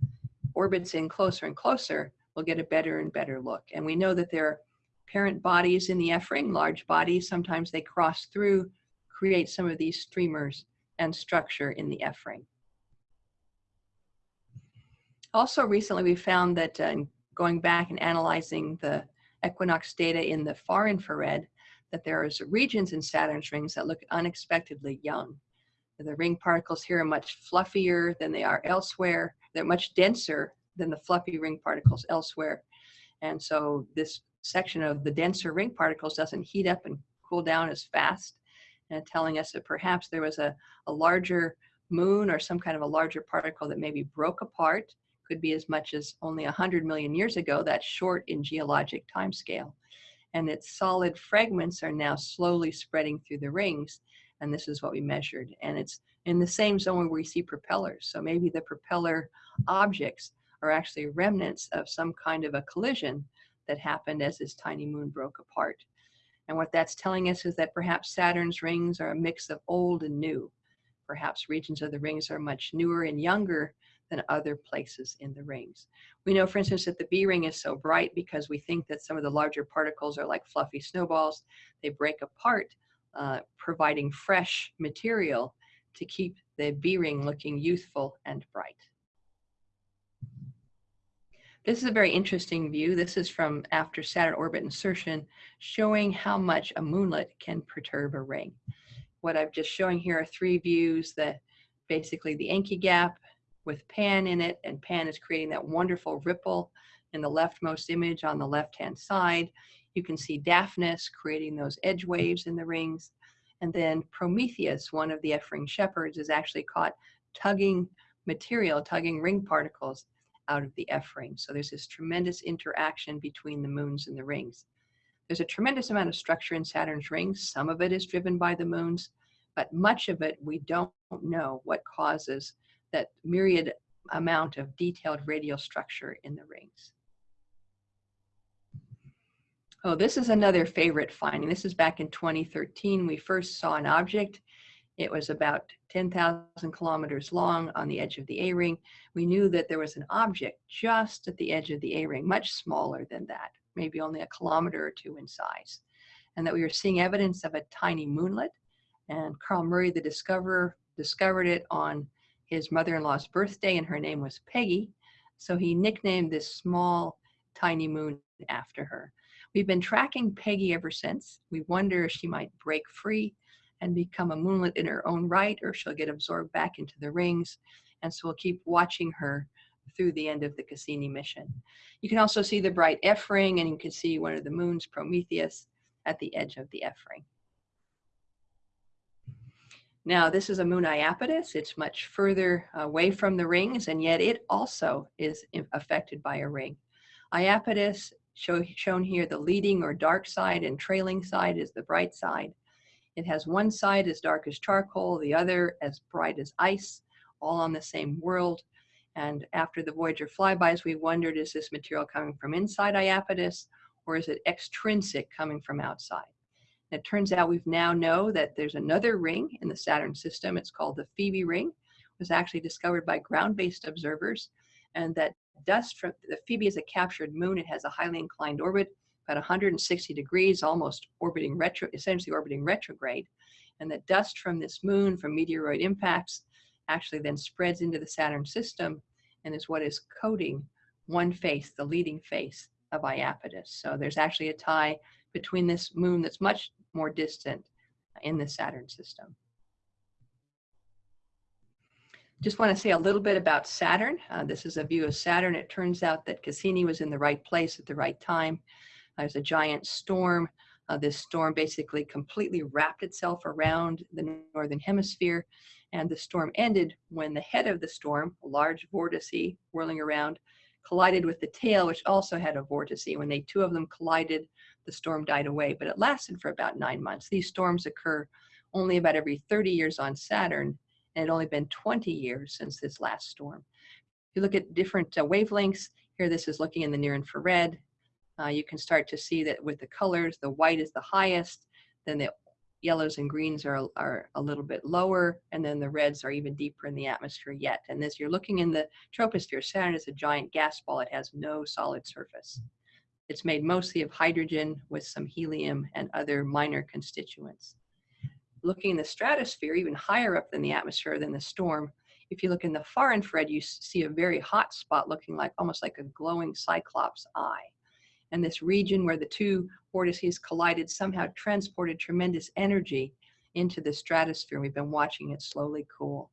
[SPEAKER 3] orbits in closer and closer, we'll get a better and better look. And we know that there are parent bodies in the F ring, large bodies. Sometimes they cross through, create some of these streamers and structure in the F ring. Also recently we found that uh, going back and analyzing the equinox data in the far infrared, that there is regions in Saturn's rings that look unexpectedly young. The ring particles here are much fluffier than they are elsewhere. They're much denser than the fluffy ring particles elsewhere. And so this section of the denser ring particles doesn't heat up and cool down as fast, and telling us that perhaps there was a, a larger moon or some kind of a larger particle that maybe broke apart could be as much as only 100 million years ago, that's short in geologic timescale. And its solid fragments are now slowly spreading through the rings, and this is what we measured. And it's in the same zone where we see propellers. So maybe the propeller objects are actually remnants of some kind of a collision that happened as this tiny moon broke apart. And what that's telling us is that perhaps Saturn's rings are a mix of old and new. Perhaps regions of the rings are much newer and younger than other places in the rings. We know, for instance, that the B ring is so bright because we think that some of the larger particles are like fluffy snowballs. They break apart, uh, providing fresh material to keep the B ring looking youthful and bright. This is a very interesting view. This is from after Saturn orbit insertion, showing how much a moonlet can perturb a ring. What I'm just showing here are three views that basically the Encke gap with Pan in it, and Pan is creating that wonderful ripple in the leftmost image on the left-hand side. You can see Daphnis creating those edge waves in the rings. And then Prometheus, one of the F-ring shepherds, is actually caught tugging material, tugging ring particles out of the ring. So there's this tremendous interaction between the moons and the rings. There's a tremendous amount of structure in Saturn's rings. Some of it is driven by the moons, but much of it we don't know what causes that myriad amount of detailed radial structure in the rings. Oh, this is another favorite finding. This is back in 2013. We first saw an object. It was about 10,000 kilometers long on the edge of the A-ring. We knew that there was an object just at the edge of the A-ring, much smaller than that, maybe only a kilometer or two in size. And that we were seeing evidence of a tiny moonlet. And Carl Murray, the discoverer, discovered it on his mother-in-law's birthday and her name was Peggy. So he nicknamed this small tiny moon after her. We've been tracking Peggy ever since. We wonder if she might break free and become a moonlet in her own right or she'll get absorbed back into the rings. And so we'll keep watching her through the end of the Cassini mission. You can also see the bright F ring and you can see one of the moons, Prometheus, at the edge of the F ring. Now, this is a moon Iapetus. It's much further away from the rings, and yet it also is affected by a ring. Iapetus, show, shown here, the leading or dark side and trailing side is the bright side. It has one side as dark as charcoal, the other as bright as ice, all on the same world. And after the Voyager flybys, we wondered, is this material coming from inside Iapetus, or is it extrinsic coming from outside? It turns out we've now know that there's another ring in the Saturn system. It's called the Phoebe ring. It was actually discovered by ground-based observers. And that dust from the Phoebe is a captured moon. It has a highly inclined orbit, about 160 degrees, almost orbiting retro, essentially orbiting retrograde. And the dust from this moon, from meteoroid impacts, actually then spreads into the Saturn system and is what is coating one face, the leading face of Iapetus. So there's actually a tie between this moon that's much more distant in the Saturn system. Just want to say a little bit about Saturn. Uh, this is a view of Saturn. It turns out that Cassini was in the right place at the right time. There's a giant storm Uh, this storm basically completely wrapped itself around the northern hemisphere, and the storm ended when the head of the storm, a large vortice whirling around, collided with the tail, which also had a vortice. When they two of them collided, the storm died away, but it lasted for about nine months. These storms occur only about every 30 years on Saturn, and it only been 20 years since this last storm. If you look at different uh, wavelengths, here this is looking in the near infrared. Uh, you can start to see that with the colors, the white is the highest, then the yellows and greens are, are a little bit lower, and then the reds are even deeper in the atmosphere yet. And as you're looking in the troposphere, Saturn is a giant gas ball. It has no solid surface. It's made mostly of hydrogen with some helium and other minor constituents. Looking in the stratosphere, even higher up than the atmosphere than the storm, if you look in the far infrared, you see a very hot spot looking like almost like a glowing cyclops eye. And this region where the two vortices collided somehow transported tremendous energy into the stratosphere. We've been watching it slowly cool.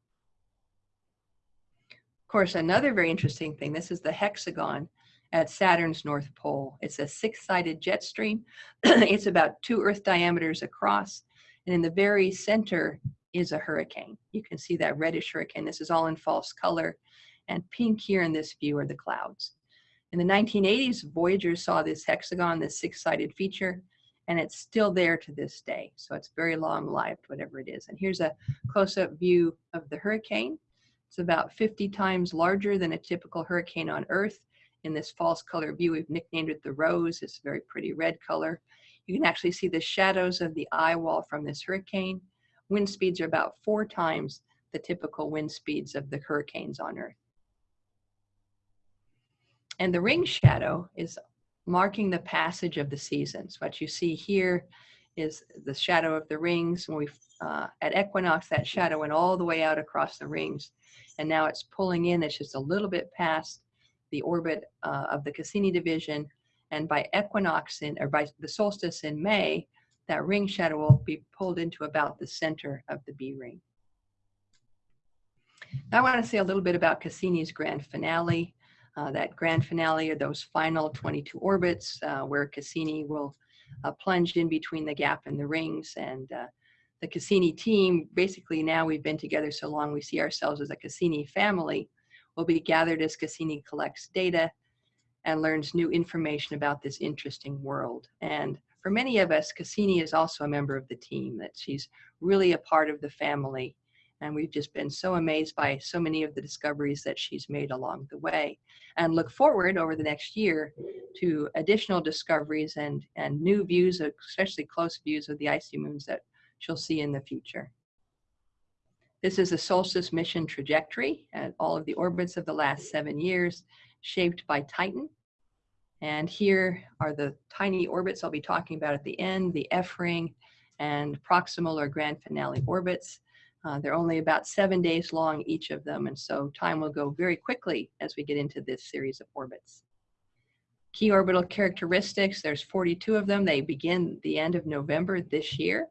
[SPEAKER 3] Of course, another very interesting thing, this is the hexagon at Saturn's North Pole. It's a six-sided jet stream. it's about two Earth diameters across. And in the very center is a hurricane. You can see that reddish hurricane. This is all in false color. And pink here in this view are the clouds. In the 1980s, Voyager saw this hexagon, this six-sided feature, and it's still there to this day. So it's very long-lived, whatever it is. And here's a close-up view of the hurricane. It's about 50 times larger than a typical hurricane on Earth. In this false color view, we've nicknamed it the rose. It's a very pretty red color. You can actually see the shadows of the eye wall from this hurricane. Wind speeds are about four times the typical wind speeds of the hurricanes on Earth. And the ring shadow is marking the passage of the seasons. What you see here is the shadow of the rings. When we uh, at equinox, that shadow went all the way out across the rings, and now it's pulling in. It's just a little bit past the orbit uh, of the Cassini division, and by equinox in or by the solstice in May, that ring shadow will be pulled into about the center of the B ring. Now I want to say a little bit about Cassini's grand finale. Uh, that grand finale are those final 22 orbits uh, where Cassini will uh, plunge in between the gap and the rings. And uh, the Cassini team, basically now we've been together so long, we see ourselves as a Cassini family, will be gathered as Cassini collects data and learns new information about this interesting world. And for many of us, Cassini is also a member of the team, that she's really a part of the family and we've just been so amazed by so many of the discoveries that she's made along the way and look forward over the next year to additional discoveries and, and new views, especially close views of the icy moons that she'll see in the future. This is a solstice mission trajectory at all of the orbits of the last seven years shaped by Titan. And here are the tiny orbits I'll be talking about at the end, the F ring and proximal or grand finale orbits. Uh, they're only about seven days long, each of them, and so time will go very quickly as we get into this series of orbits. Key orbital characteristics, there's 42 of them. They begin the end of November this year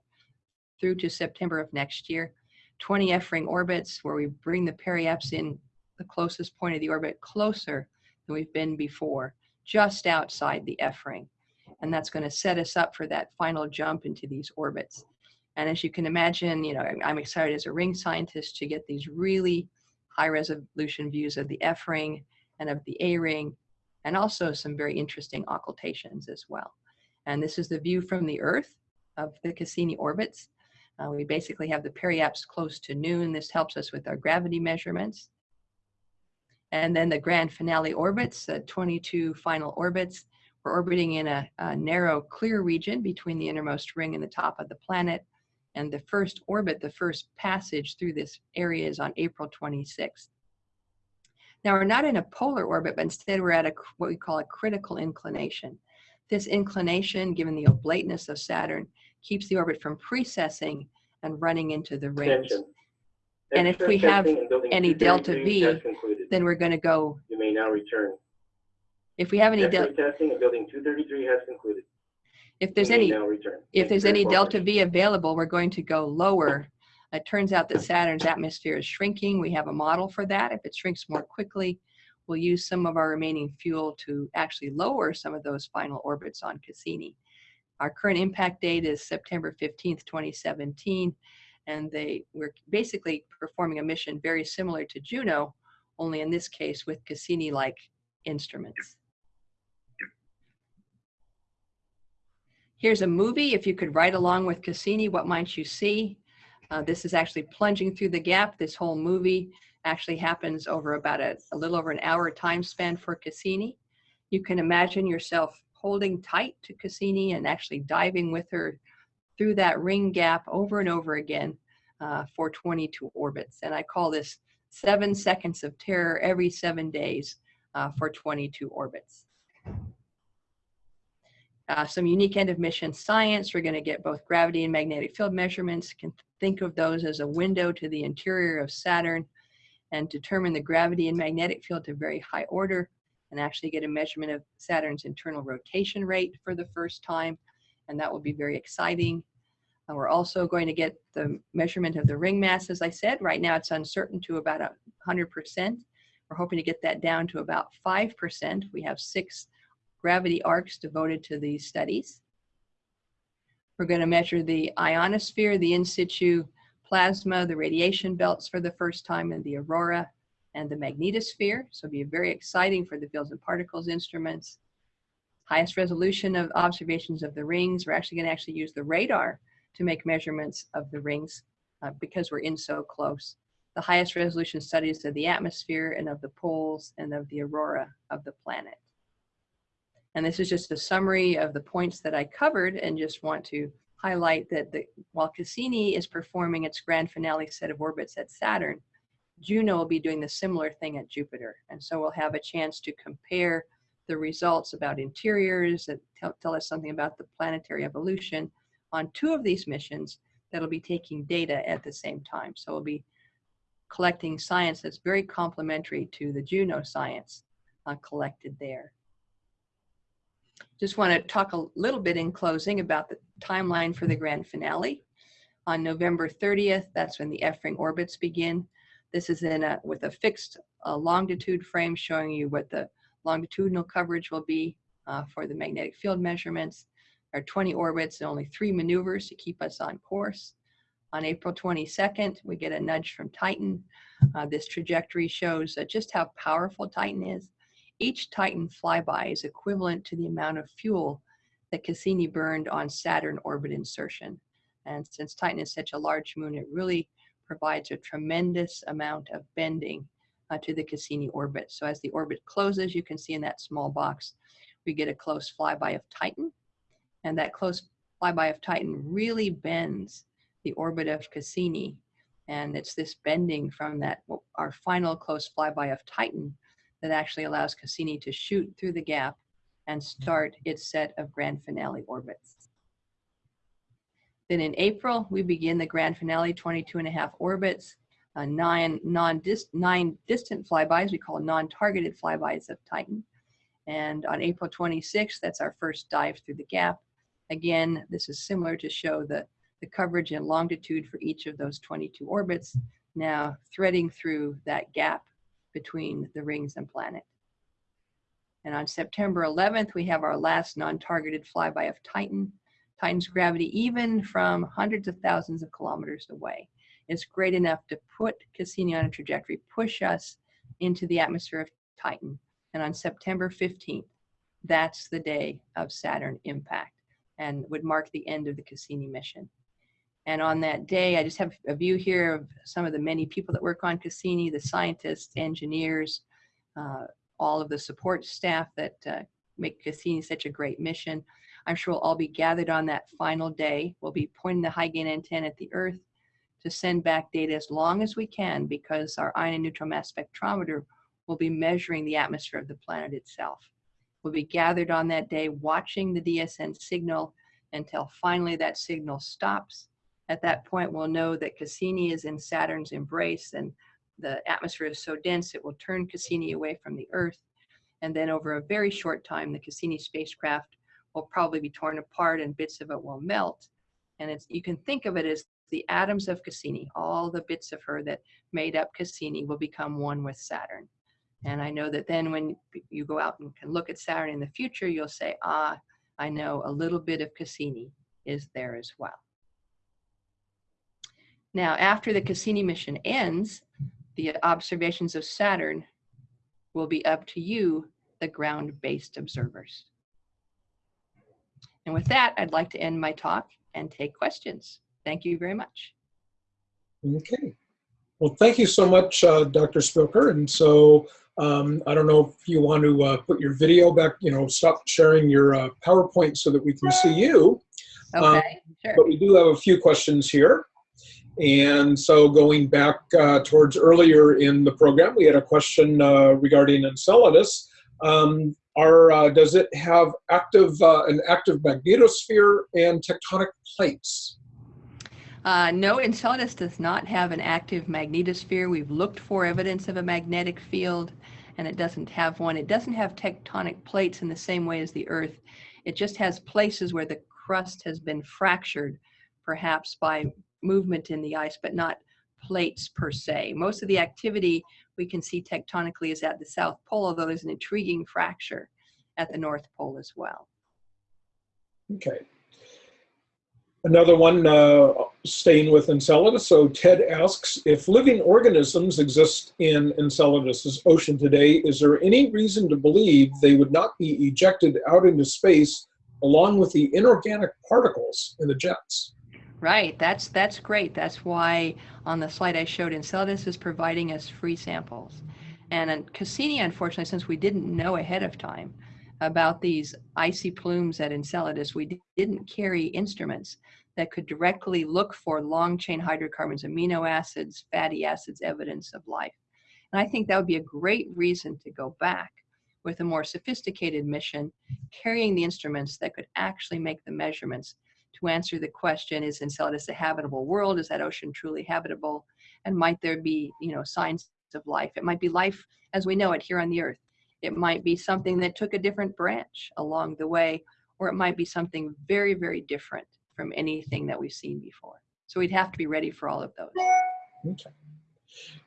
[SPEAKER 3] through to September of next year. 20 F-ring orbits where we bring the periaps in the closest point of the orbit closer than we've been before, just outside the F-ring. And that's going to set us up for that final jump into these orbits. And as you can imagine, you know, I'm excited as a ring scientist to get these really high resolution views of the F ring and of the A ring, and also some very interesting occultations as well. And this is the view from the Earth of the Cassini orbits. Uh, we basically have the periaps close to noon. This helps us with our gravity measurements. And then the grand finale orbits, the 22 final orbits, we're orbiting in a, a narrow, clear region between the innermost ring and the top of the planet and the first orbit, the first passage through this area is on April 26th. Now we're not in a polar orbit, but instead we're at a, what we call a critical inclination. This inclination, given the oblateness of Saturn, keeps the orbit from precessing and running into the rings.
[SPEAKER 5] Attention.
[SPEAKER 3] And if we have
[SPEAKER 5] testing in building
[SPEAKER 3] any delta V. Then we're going to go,
[SPEAKER 5] You may now return.
[SPEAKER 3] if we have any,
[SPEAKER 5] X-ray testing in building 233 has concluded.
[SPEAKER 3] if there's any if there's any delta. V available, we're going to go lower. It turns out that Saturn's atmosphere is shrinking. We have a model for that. If it shrinks more quickly, we'll use some of our remaining fuel to actually lower some of those final orbits on Cassini. Our current impact date is September 15th, 2017, and they were basically performing a mission very similar to Juno, only in this case with Cassini-like instruments. Here's a movie. If you could ride along with Cassini, what might you see? Uh, this is actually plunging through the gap. This whole movie actually happens over about a, a little over an hour time span for Cassini. You can imagine yourself holding tight to Cassini and actually diving with her through that ring gap over and over again uh, for 22 orbits. And I call this seven seconds of terror every seven days uh, for 22 orbits. Uh, some unique end of mission science. We're going to get both gravity and magnetic field measurements. Can think of those as a window to the interior of Saturn and determine the gravity and magnetic field to very high order and actually get a measurement of Saturn's internal rotation rate for the first time. And that will be very exciting. Uh, we're also going to get the measurement of the ring mass, as I said. Right now it's uncertain to about 100%. We're hoping to get that down to about 5%. We have six gravity arcs devoted to these studies. We're going to measure the ionosphere, the in situ plasma, the radiation belts for the first time, and the aurora and the magnetosphere. So it'll be very exciting for the fields and particles instruments. Highest resolution of observations of the rings. We're actually going to actually use the radar to make measurements of the rings uh, because we're in so close. The highest resolution studies of the atmosphere and of the poles and of the aurora of the planet. And this is just a summary of the points that I covered and just want to highlight that the, while Cassini is performing its grand finale set of orbits at Saturn, Juno will be doing the similar thing at Jupiter. And so we'll have a chance to compare the results about interiors that tell, us something about the planetary evolution on two of these missions that'll be taking data at the same time. So we'll be collecting science that's very complementary to the Juno science uh, collected there. Just want to talk a little bit in closing about the timeline for the grand finale. On November 30th, that's when the F-ring orbits begin. This is in a, with a fixed uh, longitude frame showing you what the longitudinal coverage will be uh, for the magnetic field measurements. There are 20 orbits and only three maneuvers to keep us on course. On April 22nd, we get a nudge from Titan. Uh, this trajectory shows uh, just how powerful Titan is. Each Titan flyby is equivalent to the amount of fuel that Cassini burned on Saturn orbit insertion. And since Titan is such a large moon, it really provides a tremendous amount of bending uh, to the Cassini orbit. So as the orbit closes, you can see in that small box, we get a close flyby of Titan. And that close flyby of Titan really bends the orbit of Cassini. And it's this bending from that, our final close flyby of Titan that actually allows Cassini to shoot through the gap and start its set of grand finale orbits. Then in April, we begin the grand finale 22 and a half orbits, uh, nine, non -dis nine distant flybys, we call non-targeted flybys of Titan. And on April 26th, that's our first dive through the gap. Again, this is similar to show the, the coverage and longitude for each of those 22 orbits, now threading through that gap between the rings and planet. And on September 11th, we have our last non-targeted flyby of Titan. Titan's gravity, even from hundreds of thousands of kilometers away, is great enough to put Cassini on a trajectory, push us into the atmosphere of Titan. And on September 15th, that's the day of Saturn impact and would mark the end of the Cassini mission. And on that day, I just have a view here of some of the many people that work on Cassini, the scientists, engineers, uh, all of the support staff that uh, make Cassini such a great mission. I'm sure we'll all be gathered on that final day. We'll be pointing the high gain antenna at the Earth to send back data as long as we can because our ion and neutral mass spectrometer will be measuring the atmosphere of the planet itself. We'll be gathered on that day watching the DSN signal until finally that signal stops at that point, we'll know that Cassini is in Saturn's embrace and the atmosphere is so dense it will turn Cassini away from the Earth. And then over a very short time, the Cassini spacecraft will probably be torn apart and bits of it will melt. And it's, you can think of it as the atoms of Cassini, all the bits of her that made up Cassini will become one with Saturn. And I know that then when you go out and can look at Saturn in the future, you'll say, ah, I know a little bit of Cassini is there as well. Now, after the Cassini mission ends, the observations of Saturn will be up to you, the ground-based observers. And with that, I'd like to end my talk and take questions. Thank you very much.
[SPEAKER 1] Okay. Well, thank you so much, uh, Dr. Spilker. And so um, I don't know if you want to uh, put your video back, you know, stop sharing your uh, PowerPoint so that we can see you.
[SPEAKER 3] Okay, sure.
[SPEAKER 1] But we do have a few questions here. And so going back uh, towards earlier in the program, we had a question uh, regarding Enceladus. Um, are, uh, does it have active, uh, an active magnetosphere and tectonic plates?
[SPEAKER 3] Uh, no, Enceladus does not have an active magnetosphere. We've looked for evidence of a magnetic field, and it doesn't have one. It doesn't have tectonic plates in the same way as the Earth. It just has places where the crust has been fractured, perhaps by movement in the ice, but not plates per se. Most of the activity we can see tectonically is at the South Pole, although there's an intriguing fracture at the North Pole as well.
[SPEAKER 1] Okay. Another one uh, staying with Enceladus. So Ted asks, if living organisms exist in Enceladus's ocean today, is there any reason to believe they would not be ejected out into space along with the inorganic particles in the jets?
[SPEAKER 3] Right, that's that's great. That's why on the slide I showed Enceladus is providing us free samples. And in Cassini, unfortunately, since we didn't know ahead of time about these icy plumes at Enceladus, we didn't carry instruments that could directly look for long chain hydrocarbons, amino acids, fatty acids, evidence of life. And I think that would be a great reason to go back with a more sophisticated mission, carrying the instruments that could actually make the measurements to answer the question, is Enceladus a habitable world? Is that ocean truly habitable? And might there be, you know, signs of life? It might be life as we know it here on the earth. It might be something that took a different branch along the way, or it might be something very, very different from anything that we've seen before. So we'd have to be ready for all of those.
[SPEAKER 1] Okay.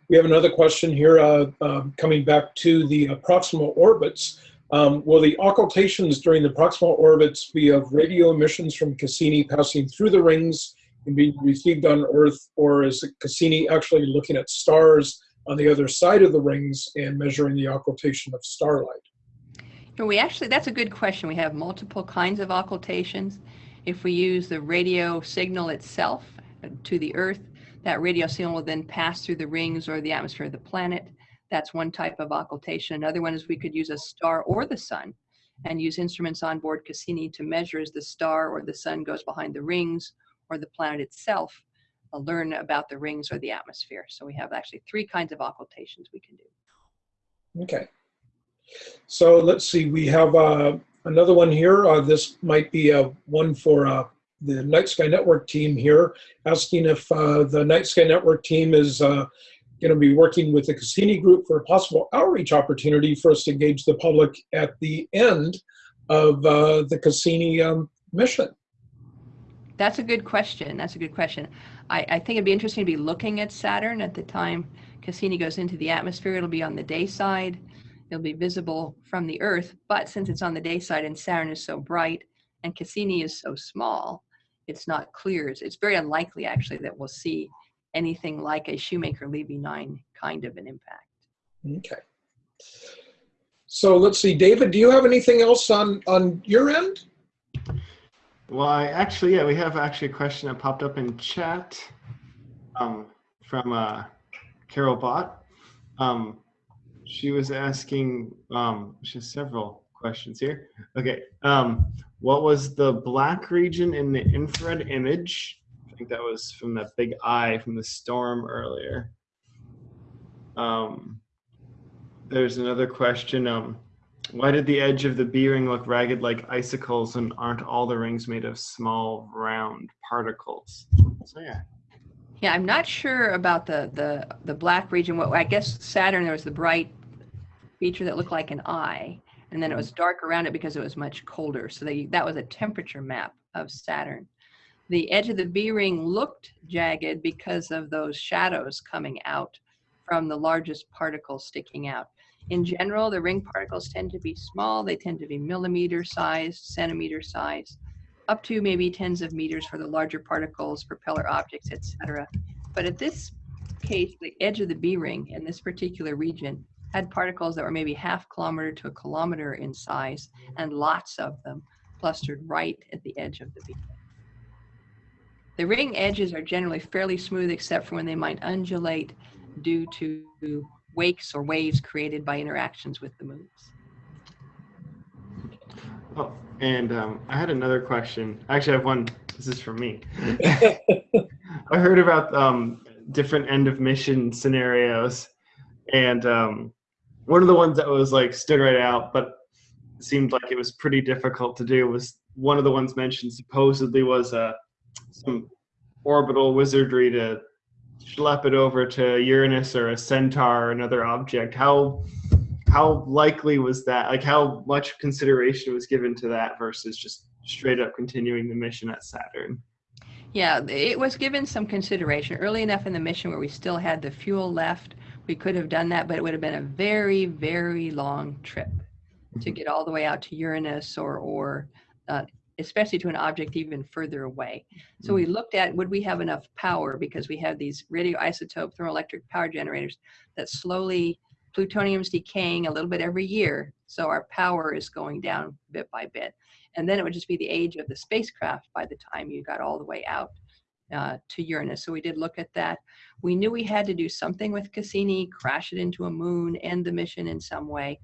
[SPEAKER 1] We have another question here uh, uh, coming back to the uh, proximal orbits. Um, will the occultations during the proximal orbits be of radio emissions from Cassini passing through the rings and being received on Earth, or is Cassini actually looking at stars on the other side of the rings and measuring the occultation of starlight?
[SPEAKER 3] And we actually, that's a good question. We have multiple kinds of occultations. If we use the radio signal itself to the Earth, that radio signal will then pass through the rings or the atmosphere of the planet. That's one type of occultation. Another one is we could use a star or the sun and use instruments on board Cassini to measure as the star or the sun goes behind the rings or the planet itself, uh, learn about the rings or the atmosphere. So we have actually three kinds of occultations we can do.
[SPEAKER 1] Okay. So let's see, we have uh, another one here. Uh, this might be a one for uh, the Night Sky Network team here, asking if uh, the Night Sky Network team is uh, going to be working with the Cassini Group for a possible outreach opportunity for us to engage the public at the end of uh, the Cassini um, mission.
[SPEAKER 3] That's a good question. That's a good question. I, I think it'd be interesting to be looking at Saturn at the time Cassini goes into the atmosphere. It'll be on the day side. It'll be visible from the Earth, but since it's on the day side and Saturn is so bright and Cassini is so small, it's not clear. It's, it's very unlikely actually that we'll see anything like a Shoemaker-Levy 9 kind of an impact.
[SPEAKER 1] Okay. So let's see, David, do you have anything else on, on your end?
[SPEAKER 2] Well, I actually, yeah, we have actually a question that popped up in chat um, from uh, Carol Bott. Um, she was asking, um, she has several questions here. Okay, um, what was the black region in the infrared image? Think that was from that big eye from the storm earlier. Um, there's another question. Um, why did the edge of the B ring look ragged like icicles and aren't all the rings made of small round particles? So yeah.
[SPEAKER 3] Yeah, I'm not sure about the the the black region. What I guess Saturn there was the bright feature that looked like an eye, and then it was dark around it because it was much colder. So they, that was a temperature map of Saturn. The edge of the B ring looked jagged because of those shadows coming out from the largest particle sticking out. In general, the ring particles tend to be small. They tend to be millimeter sized, centimeter sized, up to maybe tens of meters for the larger particles, propeller objects, etc. But at this case, the edge of the B ring in this particular region had particles that were maybe half kilometer to a kilometer in size, and lots of them clustered right at the edge of the B. The ring edges are generally fairly smooth except for when they might undulate due to wakes or waves created by interactions with the moons.
[SPEAKER 2] Oh, and um, I had another question. Actually, I have one. This is for me. I heard about um, different end of mission scenarios, and um, one of the ones that was like stood right out, but seemed like it was pretty difficult to do was one of the ones mentioned supposedly was uh, some orbital wizardry to schlep it over to Uranus or a centaur or another object. How how likely was that? Like how much consideration was given to that versus just straight up continuing the mission at Saturn?
[SPEAKER 3] Yeah, it was given some consideration early enough in the mission where we still had the fuel left. We could have done that, but it would have been a very, very long trip to get all the way out to Uranus or, or uh, especially to an object even further away. So we looked at would we have enough power because we have these radioisotope thermoelectric power generators that slowly plutonium's decaying a little bit every year. So our power is going down bit by bit. And then it would just be the age of the spacecraft by the time you got all the way out uh, to Uranus. So we did look at that. We knew we had to do something with Cassini, crash it into a moon, end the mission in some way,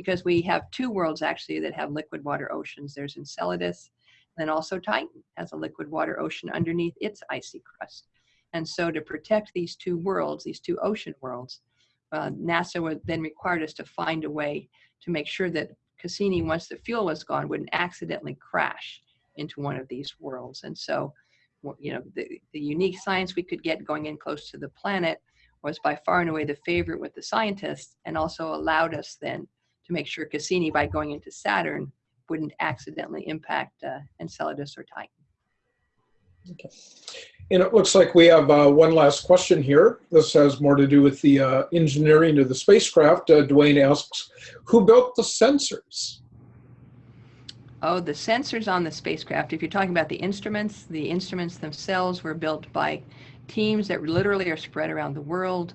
[SPEAKER 3] because we have two worlds actually that have liquid water oceans. There's Enceladus, and also Titan has a liquid water ocean underneath its icy crust. And so to protect these two worlds, these two ocean worlds, uh, NASA would then required us to find a way to make sure that Cassini, once the fuel was gone, wouldn't accidentally crash into one of these worlds. And so, you know, the, the unique science we could get going in close to the planet was by far and away the favorite with the scientists and also allowed us then to make sure Cassini, by going into Saturn, wouldn't accidentally impact uh, Enceladus or Titan.
[SPEAKER 1] Okay. And it looks like we have uh, one last question here. This has more to do with the uh, engineering of the spacecraft. Uh, Dwayne asks, who built the sensors?
[SPEAKER 3] Oh, the sensors on the spacecraft. If you're talking about the instruments, the instruments themselves were built by teams that literally are spread around the world.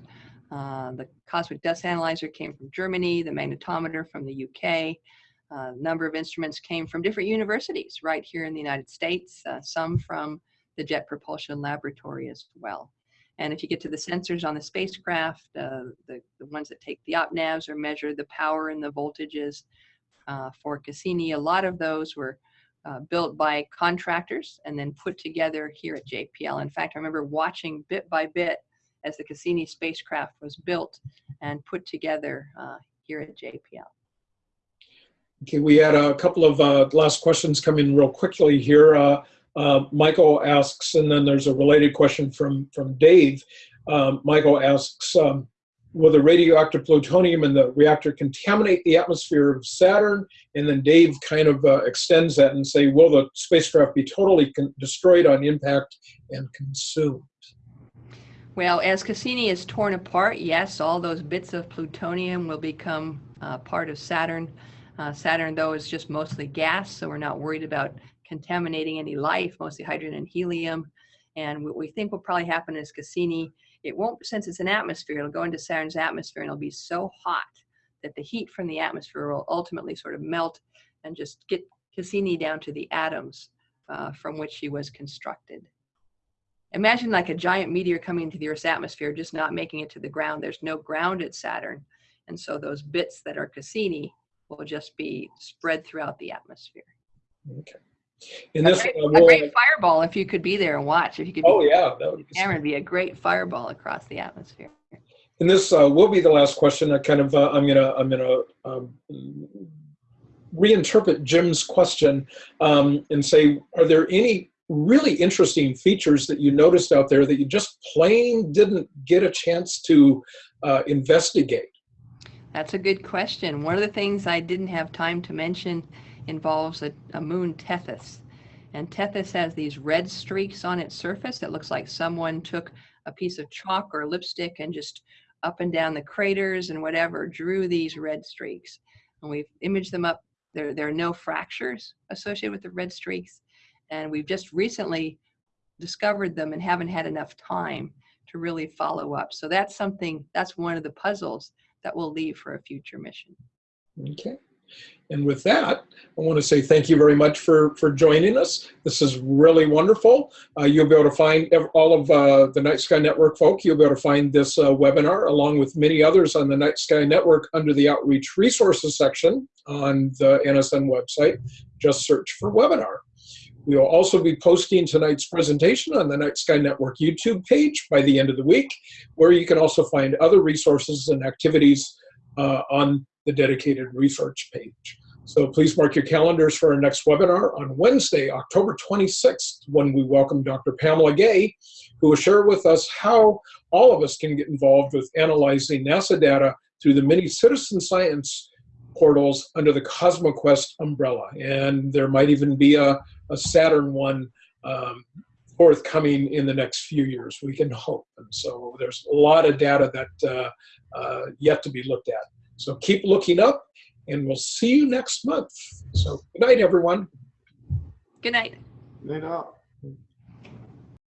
[SPEAKER 3] Uh, the cosmic dust analyzer came from Germany, the magnetometer from the UK. A uh, number of instruments came from different universities right here in the United States, uh, some from the Jet Propulsion Laboratory as well. And if you get to the sensors on the spacecraft, uh, the, the ones that take the OpNavs or measure the power and the voltages uh, for Cassini, a lot of those were uh, built by contractors and then put together here at JPL. In fact, I remember watching bit by bit as the Cassini spacecraft was built and put together uh, here at JPL.
[SPEAKER 1] Okay, we had a couple of uh, last questions come in real quickly here. Uh, uh, Michael asks, and then there's a related question from, from Dave. Um, Michael asks, um, will the radioactive plutonium in the reactor contaminate the atmosphere of Saturn? And then Dave kind of uh, extends that and say, will the spacecraft be totally destroyed on impact and consumed?
[SPEAKER 3] Well, as Cassini is torn apart, yes, all those bits of plutonium will become uh, part of Saturn. Uh, Saturn, though, is just mostly gas, so we're not worried about contaminating any life, mostly hydrogen and helium. And what we think will probably happen is Cassini, it won't, since it's an atmosphere, it'll go into Saturn's atmosphere and it'll be so hot that the heat from the atmosphere will ultimately sort of melt and just get Cassini down to the atoms uh, from which she was constructed. Imagine like a giant meteor coming into the Earth's atmosphere, just not making it to the ground. There's no ground at Saturn. And so those bits that are Cassini will just be spread throughout the atmosphere.
[SPEAKER 1] Okay. And this,
[SPEAKER 3] a, great, a great fireball if you could be there and watch. If you could, be
[SPEAKER 1] oh yeah, that would be
[SPEAKER 3] camera be a great fireball across the atmosphere.
[SPEAKER 1] And this uh, will be the last question. I kind of, uh, I'm gonna, I'm gonna um, reinterpret Jim's question um, and say, are there any really interesting features that you noticed out there that you just plain didn't get a chance to uh, investigate?
[SPEAKER 3] That's a good question. One of the things I didn't have time to mention involves a, a moon Tethys. And Tethys has these red streaks on its surface. It looks like someone took a piece of chalk or lipstick and just up and down the craters and whatever drew these red streaks. And we've imaged them up. There, there are no fractures associated with the red streaks. And we've just recently discovered them and haven't had enough time to really follow up. So that's something, that's one of the puzzles that we'll leave for a future mission.
[SPEAKER 1] Okay. And with that, I want to say thank you very much for, for joining us. This is really wonderful. Uh, you'll be able to find all of uh, the Night Sky Network folk. You'll be able to find this uh, webinar along with many others on the Night Sky Network under the Outreach Resources section on the NSN website. Just search for webinar. We will also be posting tonight's presentation on the Night Sky Network YouTube page by the end of the week, where you can also find other resources and activities uh, on the dedicated research page. So please mark your calendars for our next webinar on Wednesday, October 26th, when we welcome Dr. Pamela Gay, who will share with us how all of us can get involved with analyzing NASA data through the many citizen science portals under the CosmoQuest umbrella. And there might even be a, a Saturn one um, forthcoming in the next few years, we can hope. And so there's a lot of data that uh, uh, yet to be looked at. So keep looking up, and we'll see you next month. So good night, everyone.
[SPEAKER 3] Good night.
[SPEAKER 2] Good Night all.